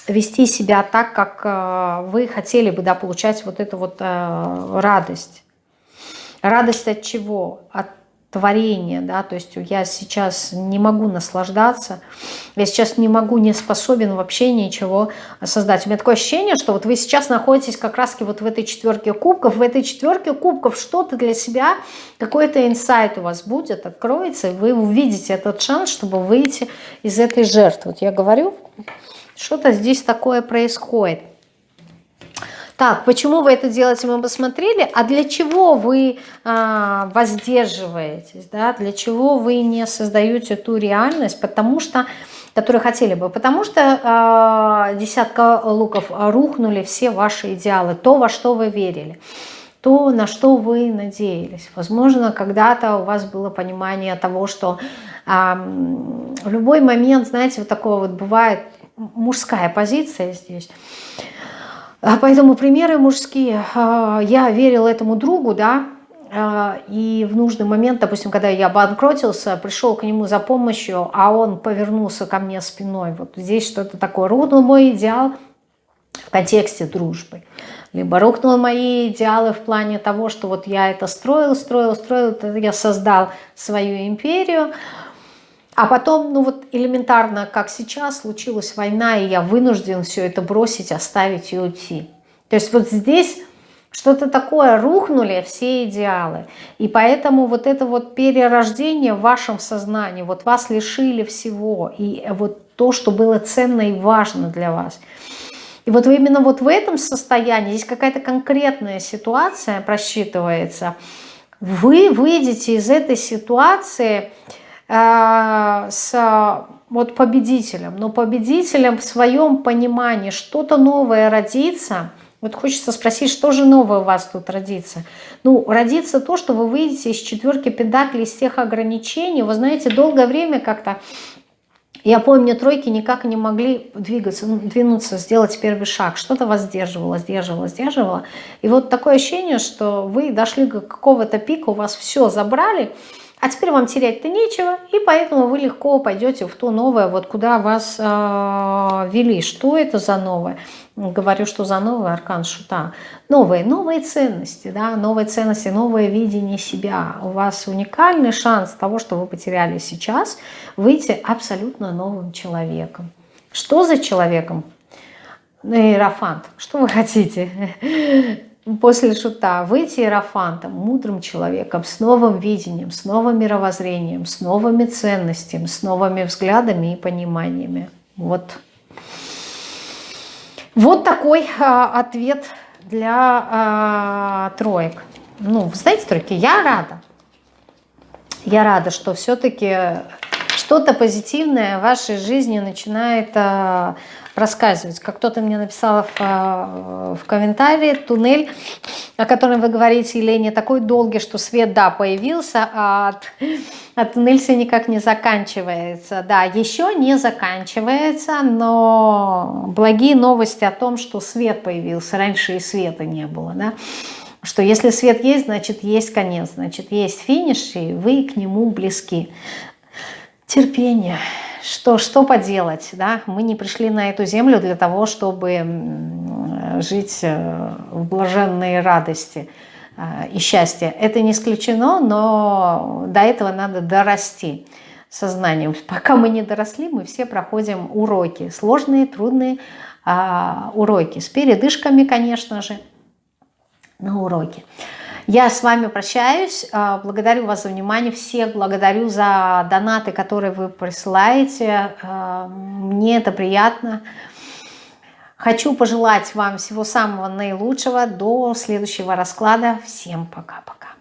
вести себя так, как э, вы хотели бы, да, получать вот эту вот э, радость. Радость от чего? От творения, да, то есть я сейчас не могу наслаждаться, я сейчас не могу, не способен вообще ничего создать. У меня такое ощущение, что вот вы сейчас находитесь как раз вот в этой четверке кубков, в этой четверке кубков что-то для себя, какой-то инсайт у вас будет, откроется, и вы увидите этот шанс, чтобы выйти из этой жертвы. Вот я говорю, что-то здесь такое происходит. Так, почему вы это делаете, мы посмотрели. А для чего вы а, воздерживаетесь? Да? Для чего вы не создаете ту реальность? Потому что которые хотели бы. Потому что э, десятка луков рухнули все ваши идеалы, то, во что вы верили, то, на что вы надеялись. Возможно, когда-то у вас было понимание того, что в любой момент, знаете, вот такое вот бывает, мужская позиция здесь. А поэтому примеры мужские. А, я верила этому другу, да, а, и в нужный момент, допустим, когда я обанкротился, пришел к нему за помощью, а он повернулся ко мне спиной. Вот здесь что-то такое. Рухнул мой идеал в контексте дружбы. Либо рухнул мои идеалы в плане того, что вот я это строил, строил, строил, я создал свою империю, а потом, ну вот элементарно, как сейчас, случилась война, и я вынужден все это бросить, оставить и уйти. То есть вот здесь что-то такое, рухнули все идеалы. И поэтому вот это вот перерождение в вашем сознании, вот вас лишили всего, и вот то, что было ценно и важно для вас. И вот именно вот в этом состоянии, здесь какая-то конкретная ситуация просчитывается, вы выйдете из этой ситуации с вот победителем, но победителем в своем понимании что-то новое родится. Вот хочется спросить, что же новое у вас тут родится? Ну, родится то, что вы выйдете из четверки педаклей, из тех ограничений. Вы знаете, долгое время как-то, я помню, тройки никак не могли двигаться, ну, двинуться, сделать первый шаг. Что-то вас сдерживало, сдерживало, сдерживало. И вот такое ощущение, что вы дошли до какого-то пика, у вас все забрали, а теперь вам терять-то нечего, и поэтому вы легко пойдете в то новое, вот куда вас э, вели. Что это за новое? Говорю, что за новый аркан шута. Новые, новые ценности, да, новые ценности, новое видение себя. У вас уникальный шанс того, что вы потеряли сейчас, выйти абсолютно новым человеком. Что за человеком? Иерофант. Что вы хотите? После шута выйти иерофантом, мудрым человеком, с новым видением, с новым мировоззрением, с новыми ценностями, с новыми взглядами и пониманиями. Вот. Вот такой а, ответ для а, троек. Ну, знаете, тройки, я рада. Я рада, что все-таки что-то позитивное в вашей жизни начинает а, рассказывать. Как кто-то мне написал в, а, в комментарии, туннель, о котором вы говорите, Елене, такой долгий, что свет, да, появился, а, от, а туннель все никак не заканчивается. Да, еще не заканчивается, но благие новости о том, что свет появился. Раньше и света не было, да что если свет есть, значит есть конец, значит есть финиш, и вы к нему близки. Терпение. Что, что поделать? Да? Мы не пришли на эту землю для того, чтобы жить э, в блаженной радости э, и счастье. Это не исключено, но до этого надо дорасти сознанием. Пока мы не доросли, мы все проходим уроки. Сложные, трудные а, уроки. С передышками, конечно же, на уроки. Я с вами прощаюсь. А, благодарю вас за внимание. Всех благодарю за донаты, которые вы присылаете. А, мне это приятно. Хочу пожелать вам всего самого наилучшего. До следующего расклада. Всем пока-пока.